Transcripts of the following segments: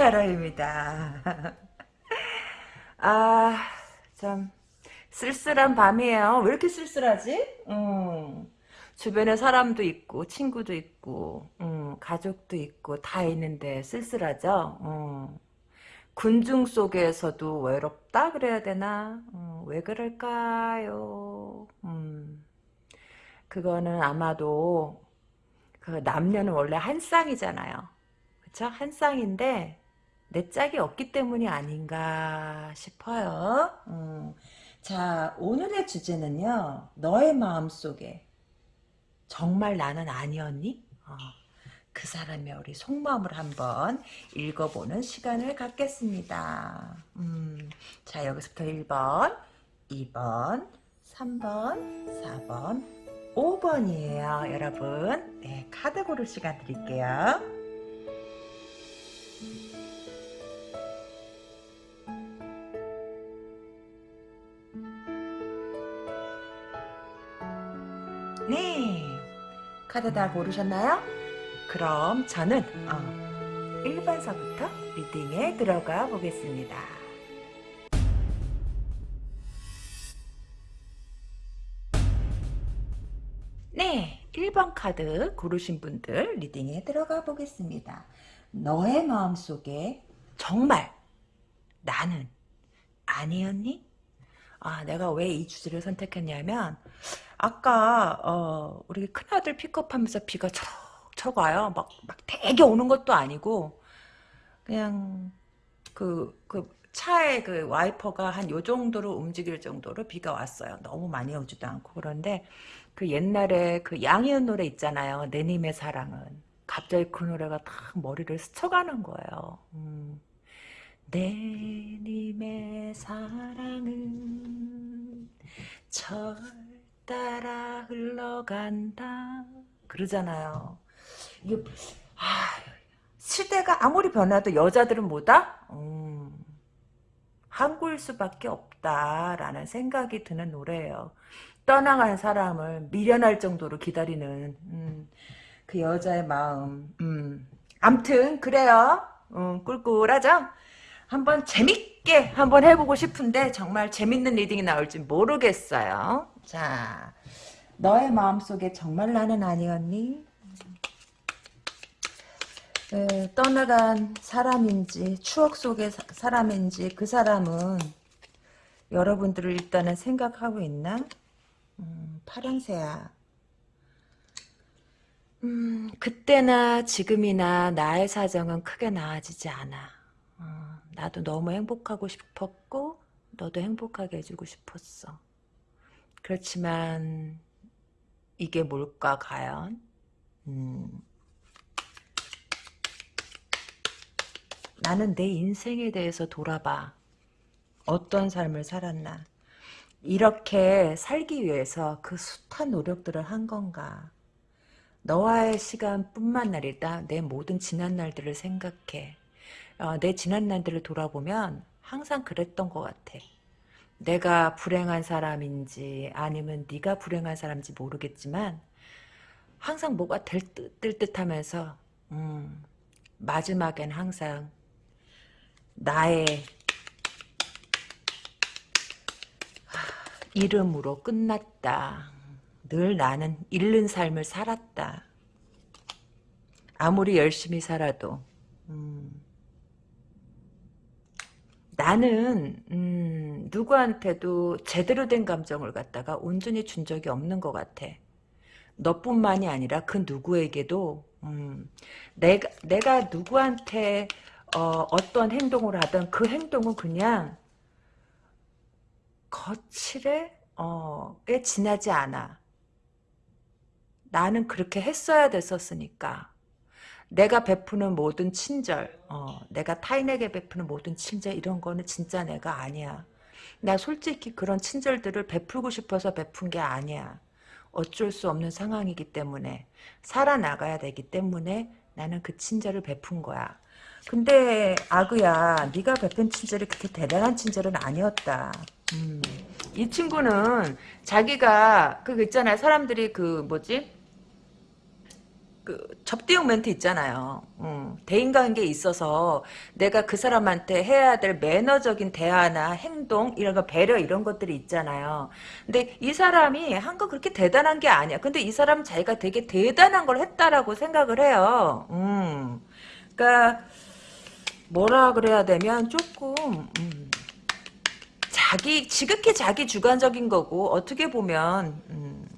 이끈타로입니다. 아, 참 쓸쓸한 밤이에요. 왜 이렇게 쓸쓸하지? 음, 주변에 사람도 있고 친구도 있고 음, 가족도 있고 다 있는데 쓸쓸하죠. 음. 군중 속에서도 외롭다 그래야 되나? 음, 왜 그럴까요? 음, 그거는 아마도 그 남녀는 원래 한 쌍이잖아요. 그쵸? 한 쌍인데 내 짝이 없기 때문이 아닌가 싶어요. 음. 자, 오늘의 주제는요. 너의 마음속에 정말 나는 아니었니? 어, 그 사람의 우리 속마음을 한번 읽어보는 시간을 갖겠습니다. 음, 자, 여기서부터 1번, 2번, 3번, 4번, 5번이에요, 여러분. 네, 카드 고를 시간 드릴게요. 네, 카드 다 고르셨나요? 그럼 저는 어, 1번서부터 리딩에 들어가 보겠습니다. 네, 1번 카드 고르신 분들 리딩에 들어가 보겠습니다. 너의 마음속에 정말 나는 아니었니? 아, 내가 왜 이 주제를 선택했냐면 아까 어, 우리 큰아들 픽업하면서 비가 척척 와요. 막, 막 되게 오는 것도 아니고 그냥 그, 그 차에 그 와이퍼가 한 요 정도로 움직일 정도로 비가 왔어요. 너무 많이 오지도 않고 그런데 그 옛날에 그 양희은 노래 있잖아요. 내 님의 사랑은 갑자기 그 노래가 딱 머리를 스쳐가는 거예요. 음. 내 님의 사랑은 절 따라 흘러간다 그러잖아요. 이게 아, 시대가 아무리 변화도 여자들은 뭐다? 음, 한국일 수밖에 없다라는 생각이 드는 노래예요. 떠나간 사람을 미련할 정도로 기다리는 음, 그 여자의 마음. 음. 암튼 그래요. 음, 꿀꿀하죠? 한번 재밌게 한번 해보고 싶은데 정말 재밌는 reading이 나올지 모르겠어요. 자, 너의 마음속에 정말 나는 아니었니? 에, 떠나간 사람인지 추억 속의 사, 사람인지 그 사람은 여러분들을 일단은 생각하고 있나? 음, 파랑새야. 음, 그때나 지금이나 나의 사정은 크게 나아지지 않아. 어, 나도 너무 행복하고 싶었고 너도 행복하게 해주고 싶었어. 그렇지만 이게 뭘까 과연? 음, 나는 내 인생에 대해서 돌아봐. 어떤 삶을 살았나. 이렇게 살기 위해서 그 숱한 노력들을 한 건가. 너와의 시간뿐만 아니라 내 모든 지난 날들을 생각해. 어, 내 지난 날들을 돌아보면 항상 그랬던 것 같아. 내가 불행한 사람인지 아니면 네가 불행한 사람인지 모르겠지만 항상 뭐가 될 듯, 될 듯하면서 음, 마지막엔 항상 나의 이름으로 끝났다. 늘 나는 잃는 삶을 살았다. 아무리 열심히 살아도 음, 나는 음, 누구한테도 제대로 된 감정을 갖다가 온전히 준 적이 없는 것 같아. 너뿐만이 아니라 그 누구에게도 음, 내가 내가 누구한테 어, 어떤 행동을 하든 그 행동은 그냥 거칠에 어, 에 지나지 않아. 나는 그렇게 했어야 됐었으니까. 내가 베푸는 모든 친절, 어, 내가 타인에게 베푸는 모든 친절 이런 거는 진짜 내가 아니야. 나 솔직히 그런 친절들을 베풀고 싶어서 베푼 게 아니야. 어쩔 수 없는 상황이기 때문에 살아나가야 되기 때문에 나는 그 친절을 베푼 거야. 근데 아그야 네가 베푼 친절이 그렇게 대단한 친절은 아니었다. 음. 이 친구는 자기가 그 있잖아요. 사람들이 그 뭐지? 그 접대용 멘트 있잖아요. 음, 대인관계에 있어서 내가 그 사람한테 해야 될 매너적인 대화나 행동 이런 거 배려 이런 것들이 있잖아요. 근데 이 사람이 한 거 그렇게 대단한 게 아니야. 근데 이 사람은 자기가 되게 대단한 걸 했다라고 생각을 해요. 음. 그러니까 뭐라 그래야 되면 조금 음, 자기 지극히 자기 주관적인 거고 어떻게 보면 음,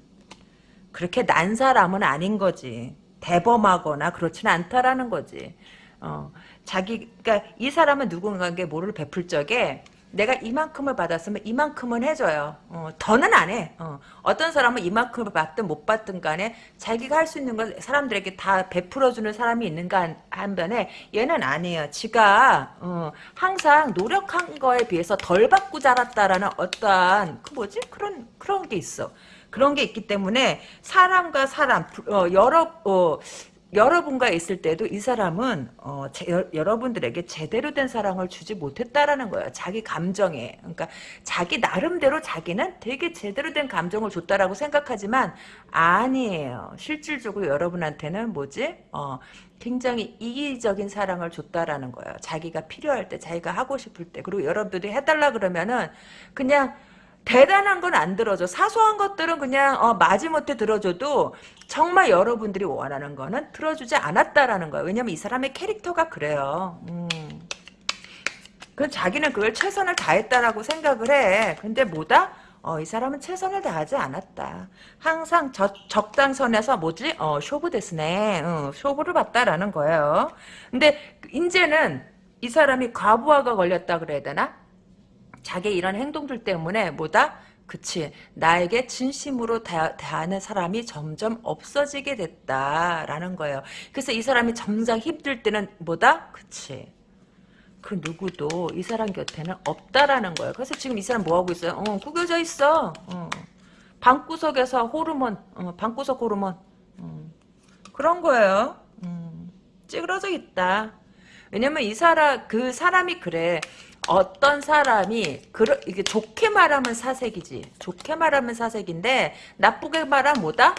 그렇게 난 사람은 아닌 거지. 대범하거나 그렇지는 않다라는 거지. 어, 자기, 그니까 이 사람은 누군가에게 뭐를 베풀 적에 내가 이만큼을 받았으면 이만큼은 해줘요. 어, 더는 안 해. 어, 떤 사람은 이만큼을 받든 못 받든 간에 자기가 할 수 있는 걸 사람들에게 다 베풀어주는 사람이 있는가 한 변에 얘는 아니에요. 지가 어, 항상 노력한 거에 비해서 덜 받고 자랐다라는 어떠한 그 뭐지 그런 그런 게 있어. 그런 게 있기 때문에 사람과 사람 어, 여러 어, 여러분과 있을 때도 이 사람은 어, 제, 여, 러분들에게 제대로 된 사랑을 주지 못했다라는 거예요. 자기 감정에. 그러니까 자기 나름대로 자기는 되게 제대로 된 감정을 줬다라고 생각하지만 아니에요. 실질적으로 여러분한테는 뭐지? 어, 굉장히 이기적인 사랑을 줬다라는 거예요. 자기가 필요할 때, 자기가 하고 싶을 때. 그리고 여러분들이 해달라 그러면은 그냥 대단한 건 안 들어줘. 사소한 것들은 그냥 어, 마지못해 들어줘도 정말 여러분들이 원하는 거는 들어주지 않았다라는 거예요. 왜냐면 이 사람의 캐릭터가 그래요. 음. 그 자기는 그걸 최선을 다했다라고 생각을 해. 근데 뭐다? 어, 이 사람은 최선을 다하지 않았다. 항상 저, 적당선에서 뭐지? 어, 쇼부 데스네. 어, 쇼부를 봤다라는 거예요. 근데 이제는 이 사람이 과부하가 걸렸다 그래야 되나? 자기 이런 행동들 때문에 뭐다? 그치 나에게 진심으로 대, 하는 사람이 점점 없어지게 됐다라는 거예요. 그래서 이 사람이 점점 힘들 때는 뭐다? 그치 그 누구도 이 사람 곁에는 없다라는 거예요. 그래서 지금 이 사람 뭐 하고 있어요? 어, 구겨져 있어. 어. 방구석에서 호르몬, 어, 방구석 호르몬. 어. 그런 거예요. 음. 찌그러져 있다. 왜냐면 이 사람 그 사람이 그래. 어떤 사람이 그러, 이게 좋게 말하면 사색이지. 좋게 말하면 사색인데 나쁘게 말하면 뭐다?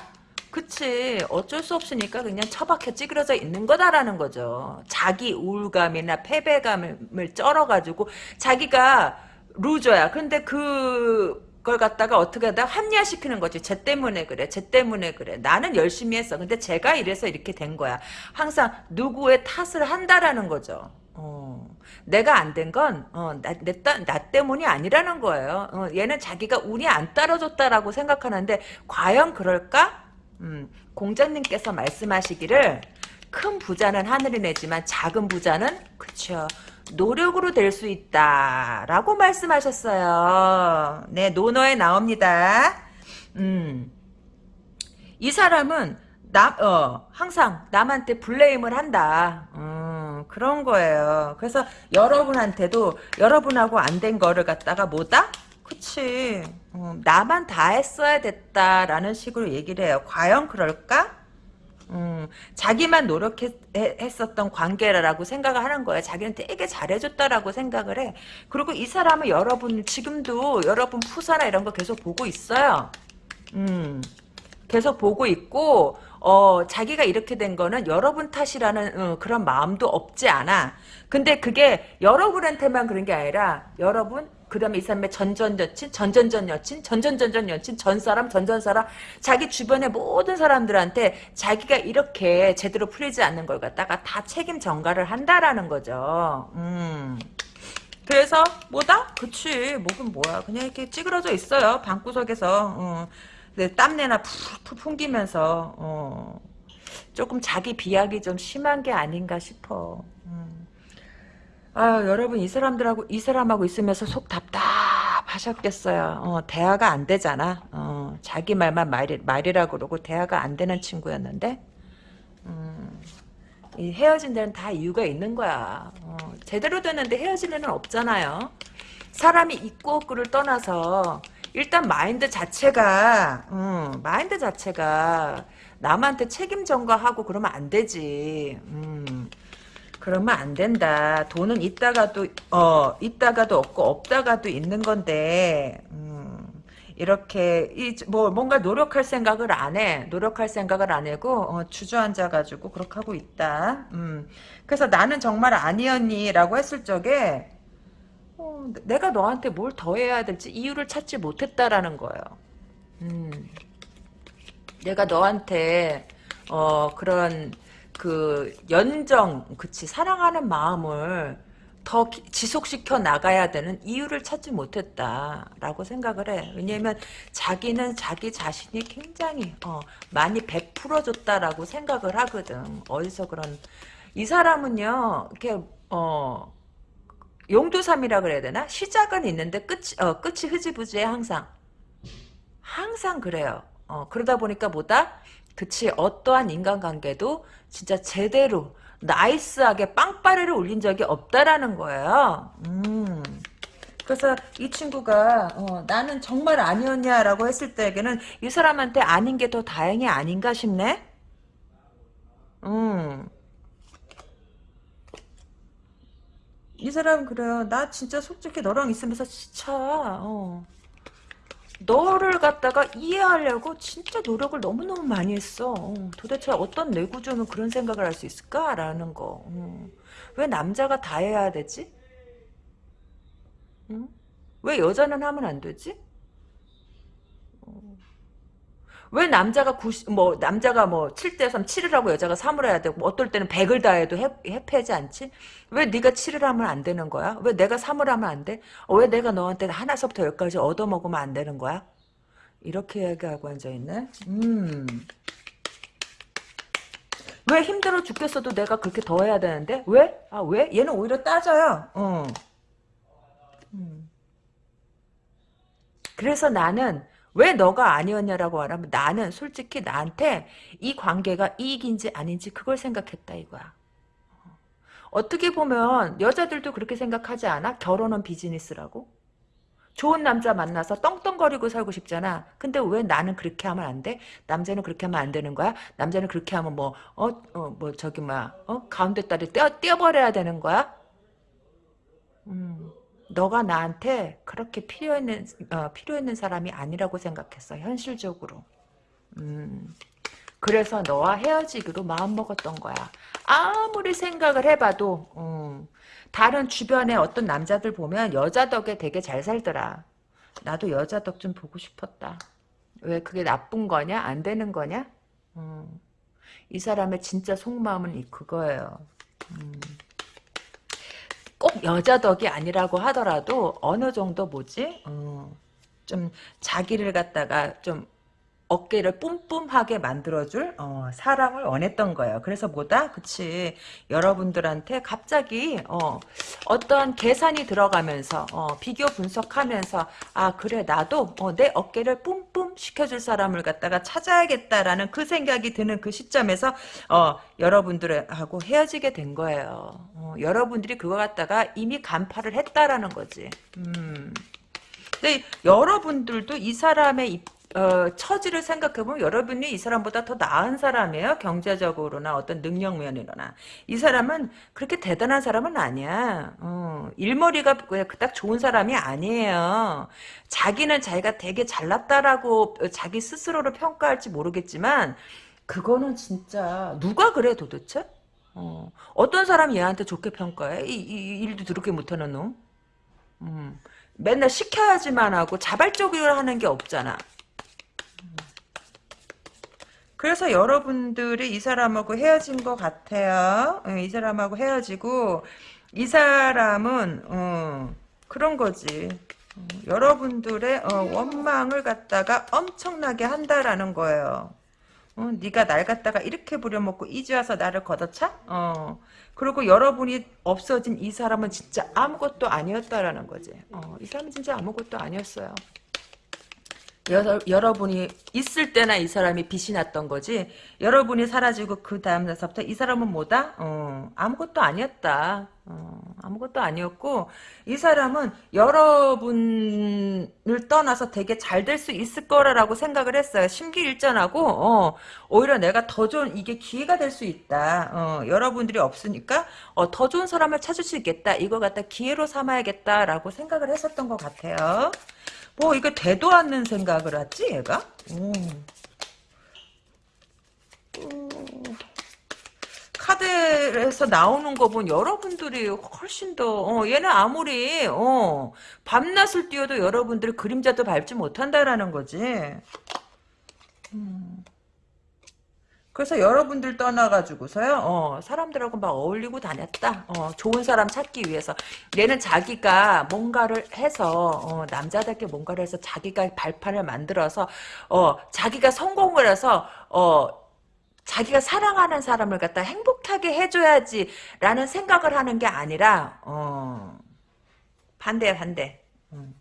그치 어쩔 수 없으니까 그냥 처박혀 찌그러져 있는 거다라는 거죠. 자기 우울감이나 패배감을 쩔어가지고 자기가 루저야. 근데 그걸 갖다가 어떻게 하다 합리화시키는 거지. 쟤 때문에 그래. 쟤 때문에 그래. 나는 열심히 했어. 근데 제가 이래서 이렇게 된 거야. 항상 누구의 탓을 한다라는 거죠. 어. 내가 안 된 건, 어, 나, 내, 나 때문이 아니라는 거예요. 어, 얘는 자기가 운이 안 따라줬다라고 생각하는데, 과연 그럴까? 음, 공장님께서 말씀하시기를, 큰 부자는 하늘이 내지만 작은 부자는, 그쵸. 노력으로 될 수 있다. 라고 말씀하셨어요. 네, 논어에 나옵니다. 음. 이 사람은, 남, 어, 항상 남한테 블레임을 한다. 음. 그런 거예요. 그래서 여러분한테도 여러분하고 안 된 거를 갖다가 뭐다? 그치. 음, 나만 다 했어야 됐다라는 식으로 얘기를 해요. 과연 그럴까? 음, 자기만 노력했었던 관계라고 생각을 하는 거야. 자기는 되게 잘해줬다라고 생각을 해. 그리고 이 사람은 여러분, 지금도 여러분 푸사나 이런 거 계속 보고 있어요. 음, 계속 보고 있고, 어, 자기가 이렇게 된 거는 여러분 탓이라는 어, 그런 마음도 없지 않아. 근데 그게 여러분한테만 그런 게 아니라 여러분 그다음에 이 사람의 전전 여친, 전전전 여친, 전전전전 여친, 전 사람, 전전 사람 자기 주변의 모든 사람들한테 자기가 이렇게 제대로 풀리지 않는 걸 갖다가 다 책임 전가를 한다라는 거죠. 음. 그래서 뭐다? 그치 뭐긴 뭐야 그냥 이렇게 찌그러져 있어요 방구석에서 어. 네, 땀내나 푹푹 풍기면서 어, 조금 자기 비약이 좀 심한 게 아닌가 싶어. 음. 아 여러분 이 사람들하고 이 사람하고 있으면서 속 답답하셨겠어요. 어, 대화가 안 되잖아. 어, 자기 말만 말이, 말이라 그러고 대화가 안 되는 친구였는데 음, 이 헤어진 데는 다 이유가 있는 거야. 어, 제대로 됐는데 헤어질 일은 없잖아요. 사람이 있고 없고를 떠나서 일단 마인드 자체가 음, 마인드 자체가 남한테 책임 전가하고 그러면 안 되지. 음, 그러면 안 된다. 돈은 있다가도 어 있다가도 없고 없다가도 있는 건데 음, 이렇게 이 뭐 뭔가 노력할 생각을 안 해. 노력할 생각을 안 하고 어, 주저앉아 가지고 그렇게 하고 있다. 음. 그래서 나는 정말 아니었니라고 했을 적에 어, 내가 너한테 뭘 더 해야 될지 이유를 찾지 못했다라는 거예요. 음. 내가 너한테 어 그런 그 연정 그치 사랑하는 마음을 더 기- 지속시켜 나가야 되는 이유를 찾지 못했다라고 생각을 해. 왜냐면 자기는 자기 자신이 굉장히 어, 많이 베풀어줬다라고 생각을 하거든. 어디서 그런 이 사람은요 이렇게 어 용두삼이라 그래야 되나? 시작은 있는데 끝이 어, 끝이 흐지부지해 항상. 항상 그래요. 어, 그러다 보니까 뭐다? 그치, 어떠한 인간관계도 진짜 제대로, 나이스하게 빵빠레를 올린 적이 없다라는 거예요. 음. 그래서 이 친구가, 어, 나는 정말 아니었냐라고 했을 때에는 이 사람한테 아닌 게 더 다행이 아닌가 싶네? 음. 이 사람은 그래요. 나 진짜 솔직히 너랑 있으면서 지쳐. 어. 너를 갖다가 이해하려고 진짜 노력을 너무너무 많이 했어. 어, 도대체 어떤 뇌구조는 그런 생각을 할 수 있을까라는 거. 어. 왜 남자가 다 해야 되지? 응? 왜 여자는 하면 안 되지? 왜 남자가 90, 뭐, 남자가 뭐, 7대 3, 7을 하고 여자가 3을 해야 되고, 뭐 어떨 때는 100을 다 해도 해, 해패지 않지? 왜 네가 7을 하면 안 되는 거야? 왜 내가 3을 하면 안 돼? 어, 왜 내가 너한테 하나서부터 열까지 얻어먹으면 안 되는 거야? 이렇게 얘기하고 앉아있네? 음. 왜 힘들어 죽겠어도 내가 그렇게 더 해야 되는데? 왜? 아, 왜? 얘는 오히려 따져요. 어. 음. 그래서 나는 왜 너가 아니었냐라고 말하면 나는 솔직히 나한테 이 관계가 이익인지 아닌지 그걸 생각했다 이거야. 어떻게 보면 여자들도 그렇게 생각하지 않아? 결혼은 비즈니스라고? 좋은 남자 만나서 떵떵거리고 살고 싶잖아. 근데 왜 나는 그렇게 하면 안 돼? 남자는 그렇게 하면 안 되는 거야? 남자는 그렇게 하면 뭐, 어, 어, 뭐, 저기, 뭐야, 어? 가운데 딸이 떼어, 떼어버려야 되는 거야? 음. 너가 나한테 그렇게 필요 있는 어, 필요 있는 사람이 아니라고 생각했어 현실적으로. 음. 그래서 너와 헤어지기로 마음먹었던 거야. 아무리 생각을 해봐도 음, 다른 주변에 어떤 남자들 보면 여자 덕에 되게 잘 살더라. 나도 여자 덕 좀 보고 싶었다. 왜 그게 나쁜 거냐? 안 되는 거냐? 음, 이 사람의 진짜 속마음은 이 그거예요. 음. 꼭 여자 덕이 아니라고 하더라도 어느 정도 뭐지? 어, 좀 자기를 갖다가 좀 어깨를 뿜뿜하게 만들어줄 어, 사람을 원했던 거예요. 그래서 뭐다? 그치. 여러분들한테 갑자기 어, 어떠한 계산이 들어가면서 어, 비교 분석하면서 아 그래 나도 어, 내 어깨를 뿜뿜 시켜줄 사람을 갖다가 찾아야겠다라는 그 생각이 드는 그 시점에서 어, 여러분들하고 헤어지게 된 거예요. 어, 여러분들이 그거 갖다가 이미 간파를 했다라는 거지. 음. 근데 여러분들도 이 사람의 입, 어, 처지를 생각해보면 여러분이 이 사람보다 더 나은 사람이에요. 경제적으로나 어떤 능력 면이나. 이 사람은 그렇게 대단한 사람은 아니야. 어, 일머리가 그닥 좋은 사람이 아니에요. 자기는 자기가 되게 잘났다라고 자기 스스로를 평가할지 모르겠지만 그거는 진짜 누가 그래 도대체? 어, 어떤 사람이 얘한테 좋게 평가해? 이, 이 일도 더럽게 못하는 놈? 음, 맨날 시켜야지만 하고 자발적으로 하는 게 없잖아. 그래서 여러분들이 이 사람하고 헤어진 것 같아요. 예, 이 사람하고 헤어지고 이 사람은 어, 그런 거지. 어, 여러분들의 어, 원망을 갖다가 엄청나게 한다라는 거예요. 어, 네가 날 갖다가 이렇게 부려먹고 이제 와서 나를 걷어차? 어. 그리고 여러분이 없어진 이 사람은 진짜 아무것도 아니었다라는 거지. 어, 이 사람은 진짜 아무것도 아니었어요. 여러, 여러분이 있을 때나 이 사람이 빛이 났던 거지 여러분이 사라지고 그 다음 날서부터 이 사람은 뭐다? 어, 아무것도 아니었다. 어, 아무것도 아니었고 이 사람은 여러분을 떠나서 되게 잘 될 수 있을 거라고 생각을 했어요. 심기일전하고 어, 오히려 내가 더 좋은 이게 기회가 될 수 있다. 어, 여러분들이 없으니까 어, 더 좋은 사람을 찾을 수 있겠다. 이거 갖다 기회로 삼아야겠다라고 생각을 했었던 것 같아요. 뭐 이거 대도 않는 생각을 하지 얘가? 오. 카드에서 나오는 거 보면 여러분들이 훨씬 더 어, 얘는 아무리 어, 밤낮을 뛰어도 여러분들 그림자도 밟지 못한다라는 거지. 음. 그래서 여러분들 떠나가지고서요, 어, 사람들하고 막 어울리고 다녔다. 어, 좋은 사람 찾기 위해서. 얘는 자기가 뭔가를 해서, 어, 남자답게 뭔가를 해서 자기가 발판을 만들어서, 어, 자기가 성공을 해서, 어, 자기가 사랑하는 사람을 갖다 행복하게 해줘야지라는 생각을 하는 게 아니라, 어, 반대, 반대. 음.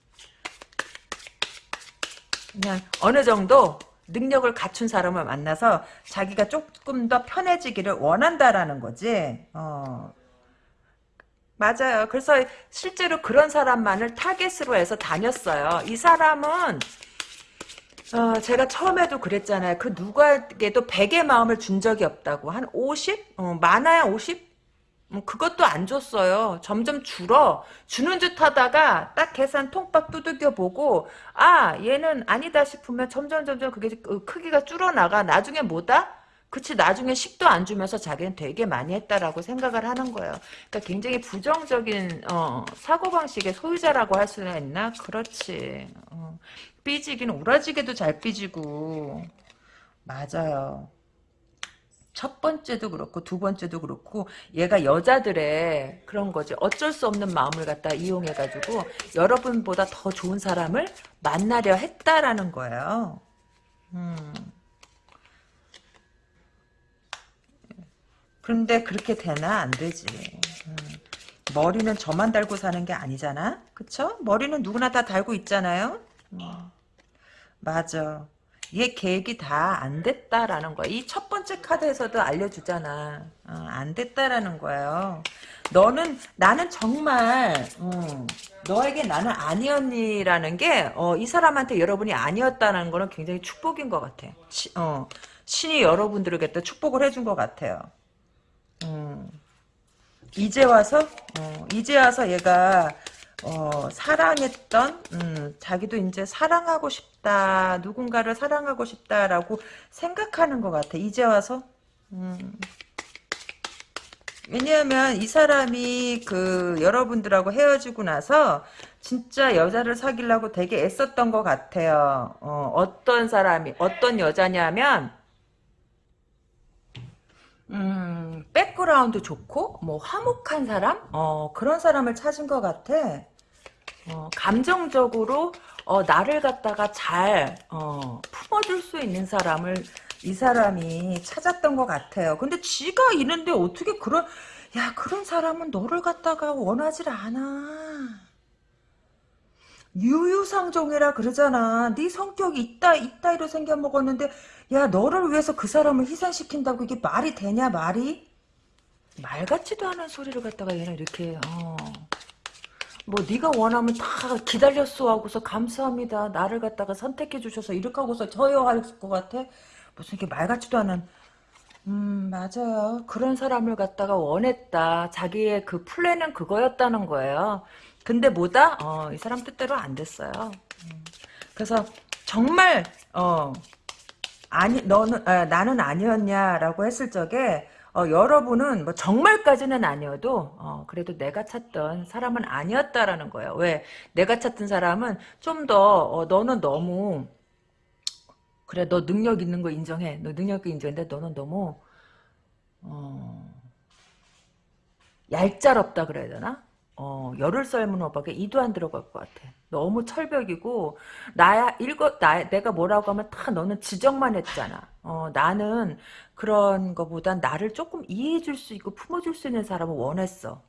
그냥 어느 정도 능력을 갖춘 사람을 만나서 자기가 조금 더 편해지기를 원한다라는 거지. 어. 맞아요. 그래서 실제로 그런 사람만을 타겟으로 해서 다녔어요. 이 사람은 어, 제가 처음에도 그랬잖아요. 그 누구에게도 100의 마음을 준 적이 없다고. 한 50? 어, 많아야 50? 음, 그것도 안 줬어요. 점점 줄어. 주는 듯 하다가 딱 계산 통박 두들겨 보고 아 얘는 아니다 싶으면 점점 점점 그게 그 크기가 줄어나가. 나중에 뭐다? 그치 나중에 10도 안 주면서 자기는 되게 많이 했다라고 생각을 하는 거예요. 그러니까 굉장히 부정적인 어, 사고방식의 소유자라고 할 수는 있나? 그렇지. 어, 삐지긴 오라지게도 잘 삐지고 맞아요. 첫 번째도 그렇고 두 번째도 그렇고 얘가 여자들의 그런 거지 어쩔 수 없는 마음을 갖다 이용해가지고 여러분보다 더 좋은 사람을 만나려 했다라는 거예요. 음. 그런데 그렇게 되나 안 되지. 음. 머리는 저만 달고 사는 게 아니잖아. 그쵸? 머리는 누구나 다 달고 있잖아요. 음. 맞아. 얘 계획이 다 안 됐다라는 거야. 이 첫 번째 카드에서도 알려주잖아. 어, 안 됐다라는 거예요. 너는 나는 정말 어, 너에게 나는 아니었니라는 게이 사람한테 여러분이 아니었다는 거는 굉장히 축복인 것 같아. 시, 어, 신이 여러분들에게 또 축복을 해준 것 같아요. 음, 이제 와서 어, 이제 와서 얘가 어, 사랑했던 음, 자기도 이제 사랑하고 싶다 누군가를 사랑하고 싶다라고 생각하는 것 같아 이제 와서 음. 왜냐하면 이 사람이 그 여러분들하고 헤어지고 나서 진짜 여자를 사귀려고 되게 애썼던 것 같아요 어, 어떤 사람이 어떤 여자냐면 음, 백그라운드 좋고, 뭐, 화목한 사람? 어, 그런 사람을 찾은 것 같아. 어, 감정적으로 어, 나를 갖다가 잘 어, 품어줄 수 있는 사람을 이 사람이 찾았던 것 같아요. 근데 지가 있는데 어떻게 그런 야 그런 사람은 너를 갖다가 원하질 않아. 유유상종이라 그러잖아. 네 성격이 있다 있다 이로 생겨 먹었는데 야 너를 위해서 그 사람을 희생시킨다고 이게 말이 되냐 말이? 말 같지도 않은 소리를 갖다가 얘는 이렇게 어. 뭐 네가 원하면 다 기다렸어 하고서 감사합니다. 나를 갖다가 선택해 주셔서 이렇게 하고서 저요 할 것 같아. 무슨 이렇게 말 같지도 않은 음 맞아요. 그런 사람을 갖다가 원했다. 자기의 그 플랜은 그거였다는 거예요. 근데 뭐다? 어, 이 사람 뜻대로 안 됐어요. 음. 그래서 정말 어 아니 너는 아, 나는 아니었냐라고 했을 적에 어, 여러분은 뭐 정말까지는 아니어도 어, 그래도 내가 찾던 사람은 아니었다라는 거예요. 왜? 내가 찾던 사람은 좀더 어, 너는 너무 그래 너 능력 있는 거 인정해. 너 능력 인정인데 너는 너무 어, 얄짤없다 그래야 되나? 어, 열을 썰문 호박에 이도 안 들어갈 것 같아. 너무 철벽이고 나야 일거 나 내가 뭐라고 하면 다 너는 지적만 했잖아. 어, 나는 그런 거보단 나를 조금 이해해 줄 수 있고 품어줄 수 있는 사람을 원했어.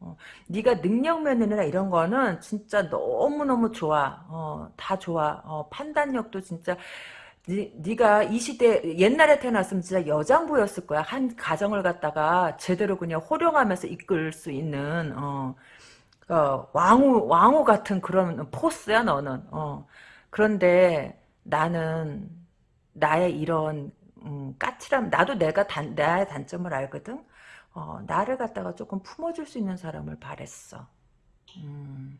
어, 네가 능력 면이나 이런 거는 진짜 너무너무 좋아. 어, 다 좋아. 어, 판단력도 진짜 네, 네가 이 시대 옛날에 태어났으면 진짜 여장부였을 거야. 한 가정을 갖다가 제대로 그냥 호령하면서 이끌 수 있는 어, 어, 왕후 왕후 같은 그런 force야 너는. 어. 그런데 나는 나의 이런 음, 까칠함 나도 내가 단, 나의 단점을 알거든. 어, 나를 갖다가 조금 품어줄 수 있는 사람을 바랬어. 음.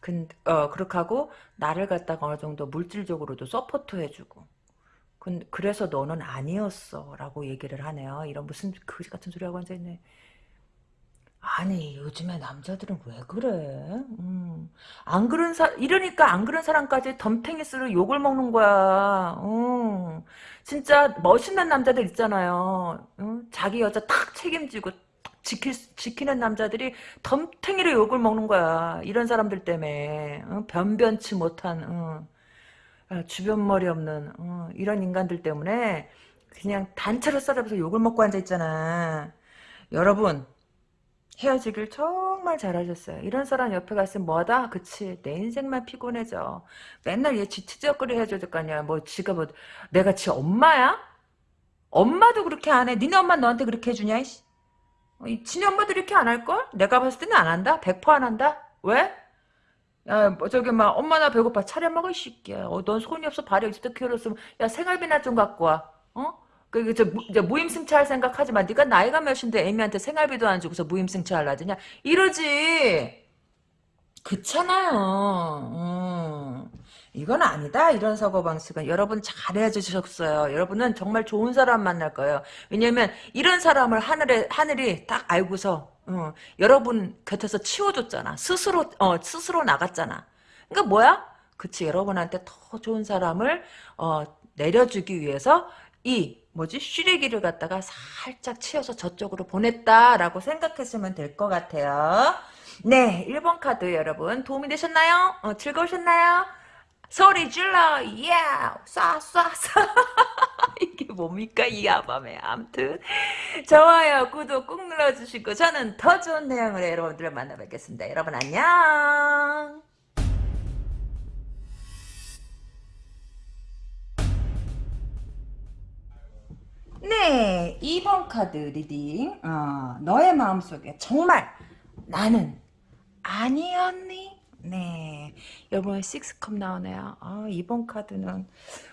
근, 어, 그렇게 하고, 나를 갖다가 어느 정도 물질적으로도 support 해주고. 근, 그래서 너는 아니었어. 라고 얘기를 하네요. 이런 무슨 거지 같은 소리 하고 앉아있네. 아니, 요즘에 남자들은 왜 그래? 음. 안 그런 사, 이러니까 안 그런 사람까지 덤탱이스를 욕을 먹는 거야. 음. 진짜 멋있는 남자들 있잖아요. 음? 자기 여자 탁 책임지고 지킬, 지키는 남자들이 덤탱이로 욕을 먹는 거야. 이런 사람들 때문에. 어? 변변치 못한, 어. 아, 주변 머리 없는, 어, 이런 인간들 때문에 그냥 단체로 싸잡아서 욕을 먹고 앉아 있잖아. 여러분, 헤어지길 정말 잘하셨어요. 이런 사람 옆에 갔으면 뭐다? 그치. 내 인생만 피곤해져. 맨날 얘 지치적거리 해줘야 될 거 아니야. 뭐 지가 뭐 내가 지 엄마야? 엄마도 그렇게 안 해. 니네 엄마 너한테 그렇게 해주냐? 이씨. 어, 이 지네 엄마도 이렇게 안 할걸? 내가 봤을 때는 안 한다? 100%안 한다? 왜? 야, 뭐 저기 막 엄마 나 배고파 차려 이 새끼야. 어, 넌 손이 없어 발이 없어 키웠으면 야 생활비나 좀 갖고 와. 어? 그 이제, 무, 이제 무임승차할 생각 하지 마. 네가 나이가 몇인데 애미한테 생활비도 안 주고서 무임승차할라 드냐? 이러지. 그렇잖아요. 음. 이건 아니다. 이런 사고방식은. 여러분 잘해 주셨어요. 여러분은 정말 좋은 사람 만날 거예요. 왜냐면 이런 사람을 하늘에, 하늘이 딱 알고서 어, 여러분 곁에서 치워줬잖아. 스스로 어, 스스로 나갔잖아. 그러니까 뭐야? 그치 여러분한테 더 좋은 사람을 어, 내려주기 위해서 이 뭐지 쉬레기를 갖다가 살짝 치워서 저쪽으로 보냈다라고 생각했으면 될 것 같아요. 네, 1번 카드 여러분 도움이 되셨나요? 어, 즐거우셨나요? 소리 질러, 예, 쏴, 쏴, 쏴. 이게 뭡니까, 이 야밤에. 암튼. 좋아요, 구독 꾹 눌러주시고, 저는 더 좋은 내용으로 여러분들을 만나 뵙겠습니다. 여러분, 안녕. 네, 2번 카드 reading. 어, 너의 마음속에 정말 나는 아니었니? 네, 여러분 6컵 나오네요. 아, 2번 카드는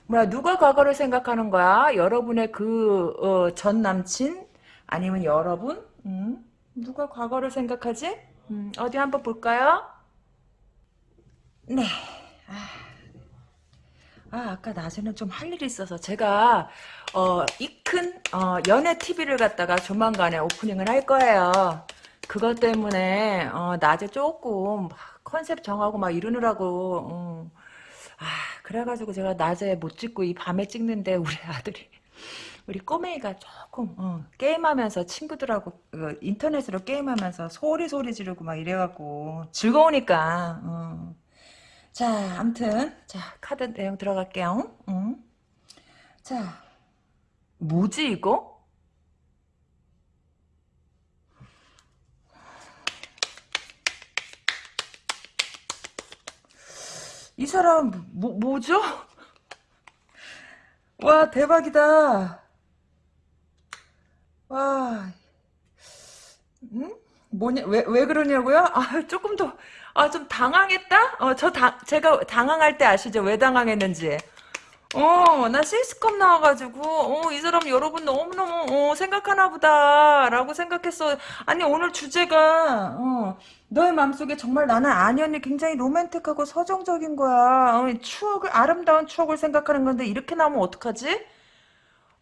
뭐야 누가 과거를 생각하는 거야? 여러분의 그전 남친 아니면 여러분? 음? 누가 과거를 생각하지? 음, 어디 한번 볼까요? 네. 아, 아, 아까 낮에는 좀 할 일이 있어서 제가 어, 이큰 어, 연애 TV를 갖다가 조만간에 오프닝을 할 거예요. 그것 때문에 어, 낮에 조금 막 컨셉 정하고 막 이러느라고 어. 아 그래가지고 제가 낮에 못 찍고 이 밤에 찍는데 우리 아들이 우리 꼬맹이가 조금 어, 게임하면서 친구들하고 어, 인터넷으로 게임하면서 소리 소리 지르고 막 이래갖고 즐거우니까 어. 자 암튼 자 카드 내용 들어갈게요 응. 자 뭐지 이거? 이 사람 뭐, 뭐죠? 와 대박이다. 와, 응? 뭐냐 왜 왜 그러냐고요? 아 조금 더 아 좀 당황했다? 어저 제가 당황할 때 아시죠? 왜 당황했는지. 어, 나 실스컵 나와가지고, 어, 이 사람 여러분 너무너무, 어, 생각하나 보다, 라고 생각했어. 아니, 오늘 주제가, 어, 너의 마음속에 정말 나는 아니었니 굉장히 로맨틱하고 서정적인 거야. 어, 추억을, 아름다운 추억을 생각하는 건데, 이렇게 나오면 어떡하지?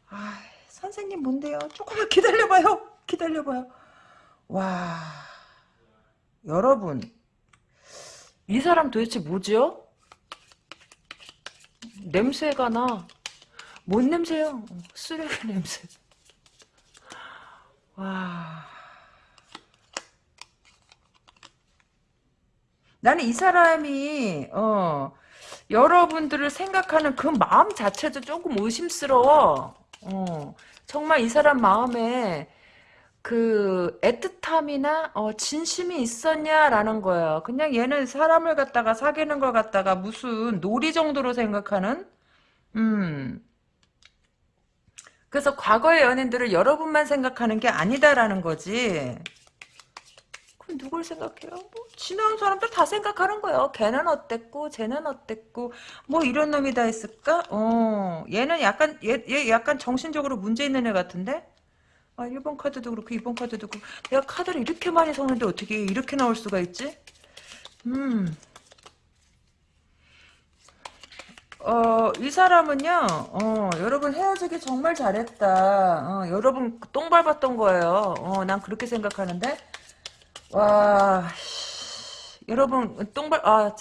아, 선생님 뭔데요? 조금만 기다려봐요. 기다려봐요. 와, 여러분, 이 사람 도대체 뭐죠? 냄새가 나. 뭔 냄새요? 쓰레기 냄새. 와. 나는 이 사람이, 어, 여러분들을 생각하는 그 마음 자체도 조금 의심스러워. 어, 정말 이 사람 마음에 그 애틋함이나 어, 진심이 있었냐라는 거예요. 그냥 얘는 사람을 갖다가 사귀는 걸 갖다가 무슨 놀이 정도로 생각하는 음. 그래서 과거의 연인들을 여러분만 생각하는 게 아니다라는 거지. 그럼 누굴 생각해요? 뭐 지나온 사람들 다 생각하는 거예요. 걔는 어땠고 쟤는 어땠고 뭐 이런 놈이 다 있을까? 어 얘는 약간 얘, 얘 약간 정신적으로 문제 있는 애 같은데? 아 1번 카드도 그렇고 2번 카드도 그렇고 내가 카드를 이렇게 많이 섞는데 어떻게 이렇게 나올 수가 있지? 음. 어, 이 사람은요, 어, 여러분 헤어지기 정말 잘했다. 어, 여러분 똥 밟았던 거예요. 어, 난 그렇게 생각하는데. 와, 여러분 똥 밟, 아,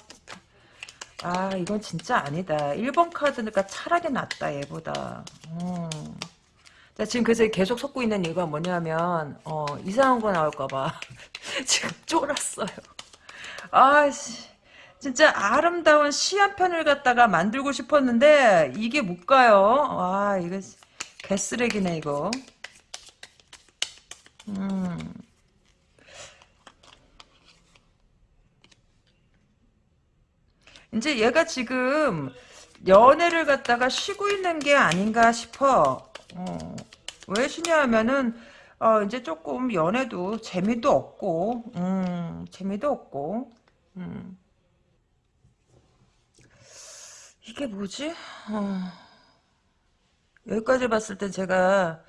아, 이건 진짜 아니다. 1번 카드니까 차라리 낫다, 얘보다. 어. 자, 지금 그래서 계속 섞고 있는 이유가 뭐냐면, 어, 이상한 거 나올까봐. 지금 쫄았어요. 아씨. 진짜 아름다운 시 한 편을 갖다가 만들고 싶었는데 이게 못 가요. 와 이거 개쓰레기네 이거. 음. 이제 얘가 지금 연애를 갖다가 쉬고 있는 게 아닌가 싶어. 어. 왜 쉬냐 하면은 어, 이제 조금 연애도 재미도 없고, 음, 재미도 없고, 음. 이게 뭐지? 어, 여기까지 봤을 때 제가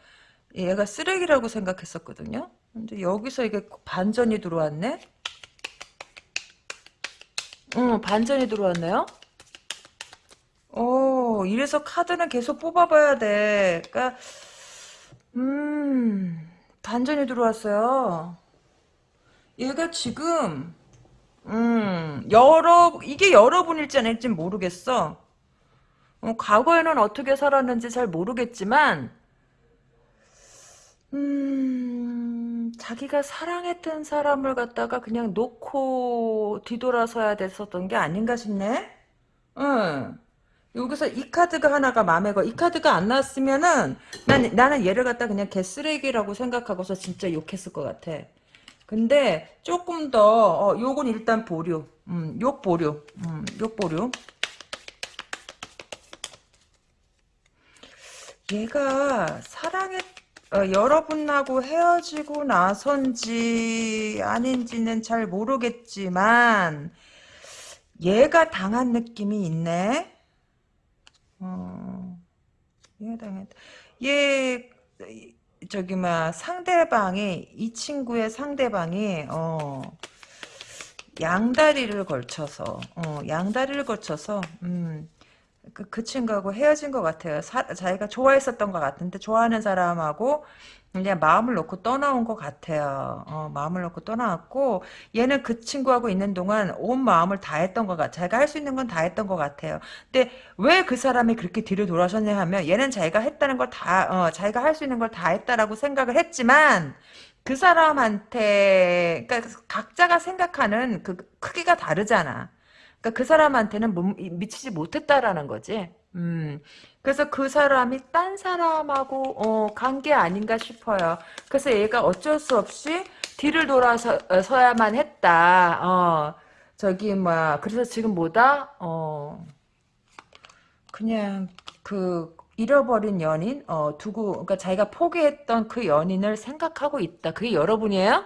얘가 쓰레기라고 생각했었거든요. 근데 여기서 이게 반전이 들어왔네? 응, 반전이 들어왔네요? 어, 이래서 카드는 계속 뽑아봐야 돼. 그니까, 음, 반전이 들어왔어요. 얘가 지금, 음, 여러, 이게 여러분일지 아닐지 모르겠어. 어, 과거에는 어떻게 살았는지 잘 모르겠지만, 음, 자기가 사랑했던 사람을 갖다가 그냥 놓고 뒤돌아서야 됐었던 게 아닌가 싶네? 응. 여기서 이 카드가 하나가 마음에 거. 이 카드가 안 나왔으면은, 난, 나는 얘를 갖다 그냥 개 쓰레기라고 생각하고서 진짜 욕했을 것 같아. 근데 조금 더, 어, 요건 일단 보류. 음, 욕 보류. 음, 욕 보류. 얘가 사랑했 어, 여러분하고 헤어지고 나선지 아닌지는 잘 모르겠지만 얘가 당한 느낌이 있네. 어, 얘가 당했. 얘 저기 막 상대방이 이 친구의 상대방이 어 양다리를 걸쳐서 어 양다리를 걸쳐서 음 그, 그 친구하고 헤어진 것 같아요. 사, 자기가 좋아했었던 것 같은데 좋아하는 사람하고 그냥 마음을 놓고 떠나온 것 같아요. 어, 마음을 놓고 떠나왔고 얘는 그 친구하고 있는 동안 온 마음을 다했던 것 같아. 자기가 할 수 있는 건 다 했던 것 같아요. 근데 왜 그 사람이 그렇게 뒤를 돌아섰냐 하면 얘는 자기가 했다는 걸 다, 어, 자기가 할 수 있는 걸 다 했다라고 생각을 했지만 그 사람한테 그러니까 각자가 생각하는 그 크기가 다르잖아. 그러니까 그 사람한테는 못, 미치지 못했다라는 거지. 음. 그래서 그 사람이 딴 사람하고 어, 간게 아닌가 싶어요. 그래서 얘가 어쩔 수 없이 뒤를 돌아서야만 했다. 어, 저기 뭐야. 그래서 지금 뭐다? 어, 그냥 그 잃어버린 연인, 어, 두고 그러니까 자기가 포기했던 그 연인을 생각하고 있다. 그게 여러분이에요?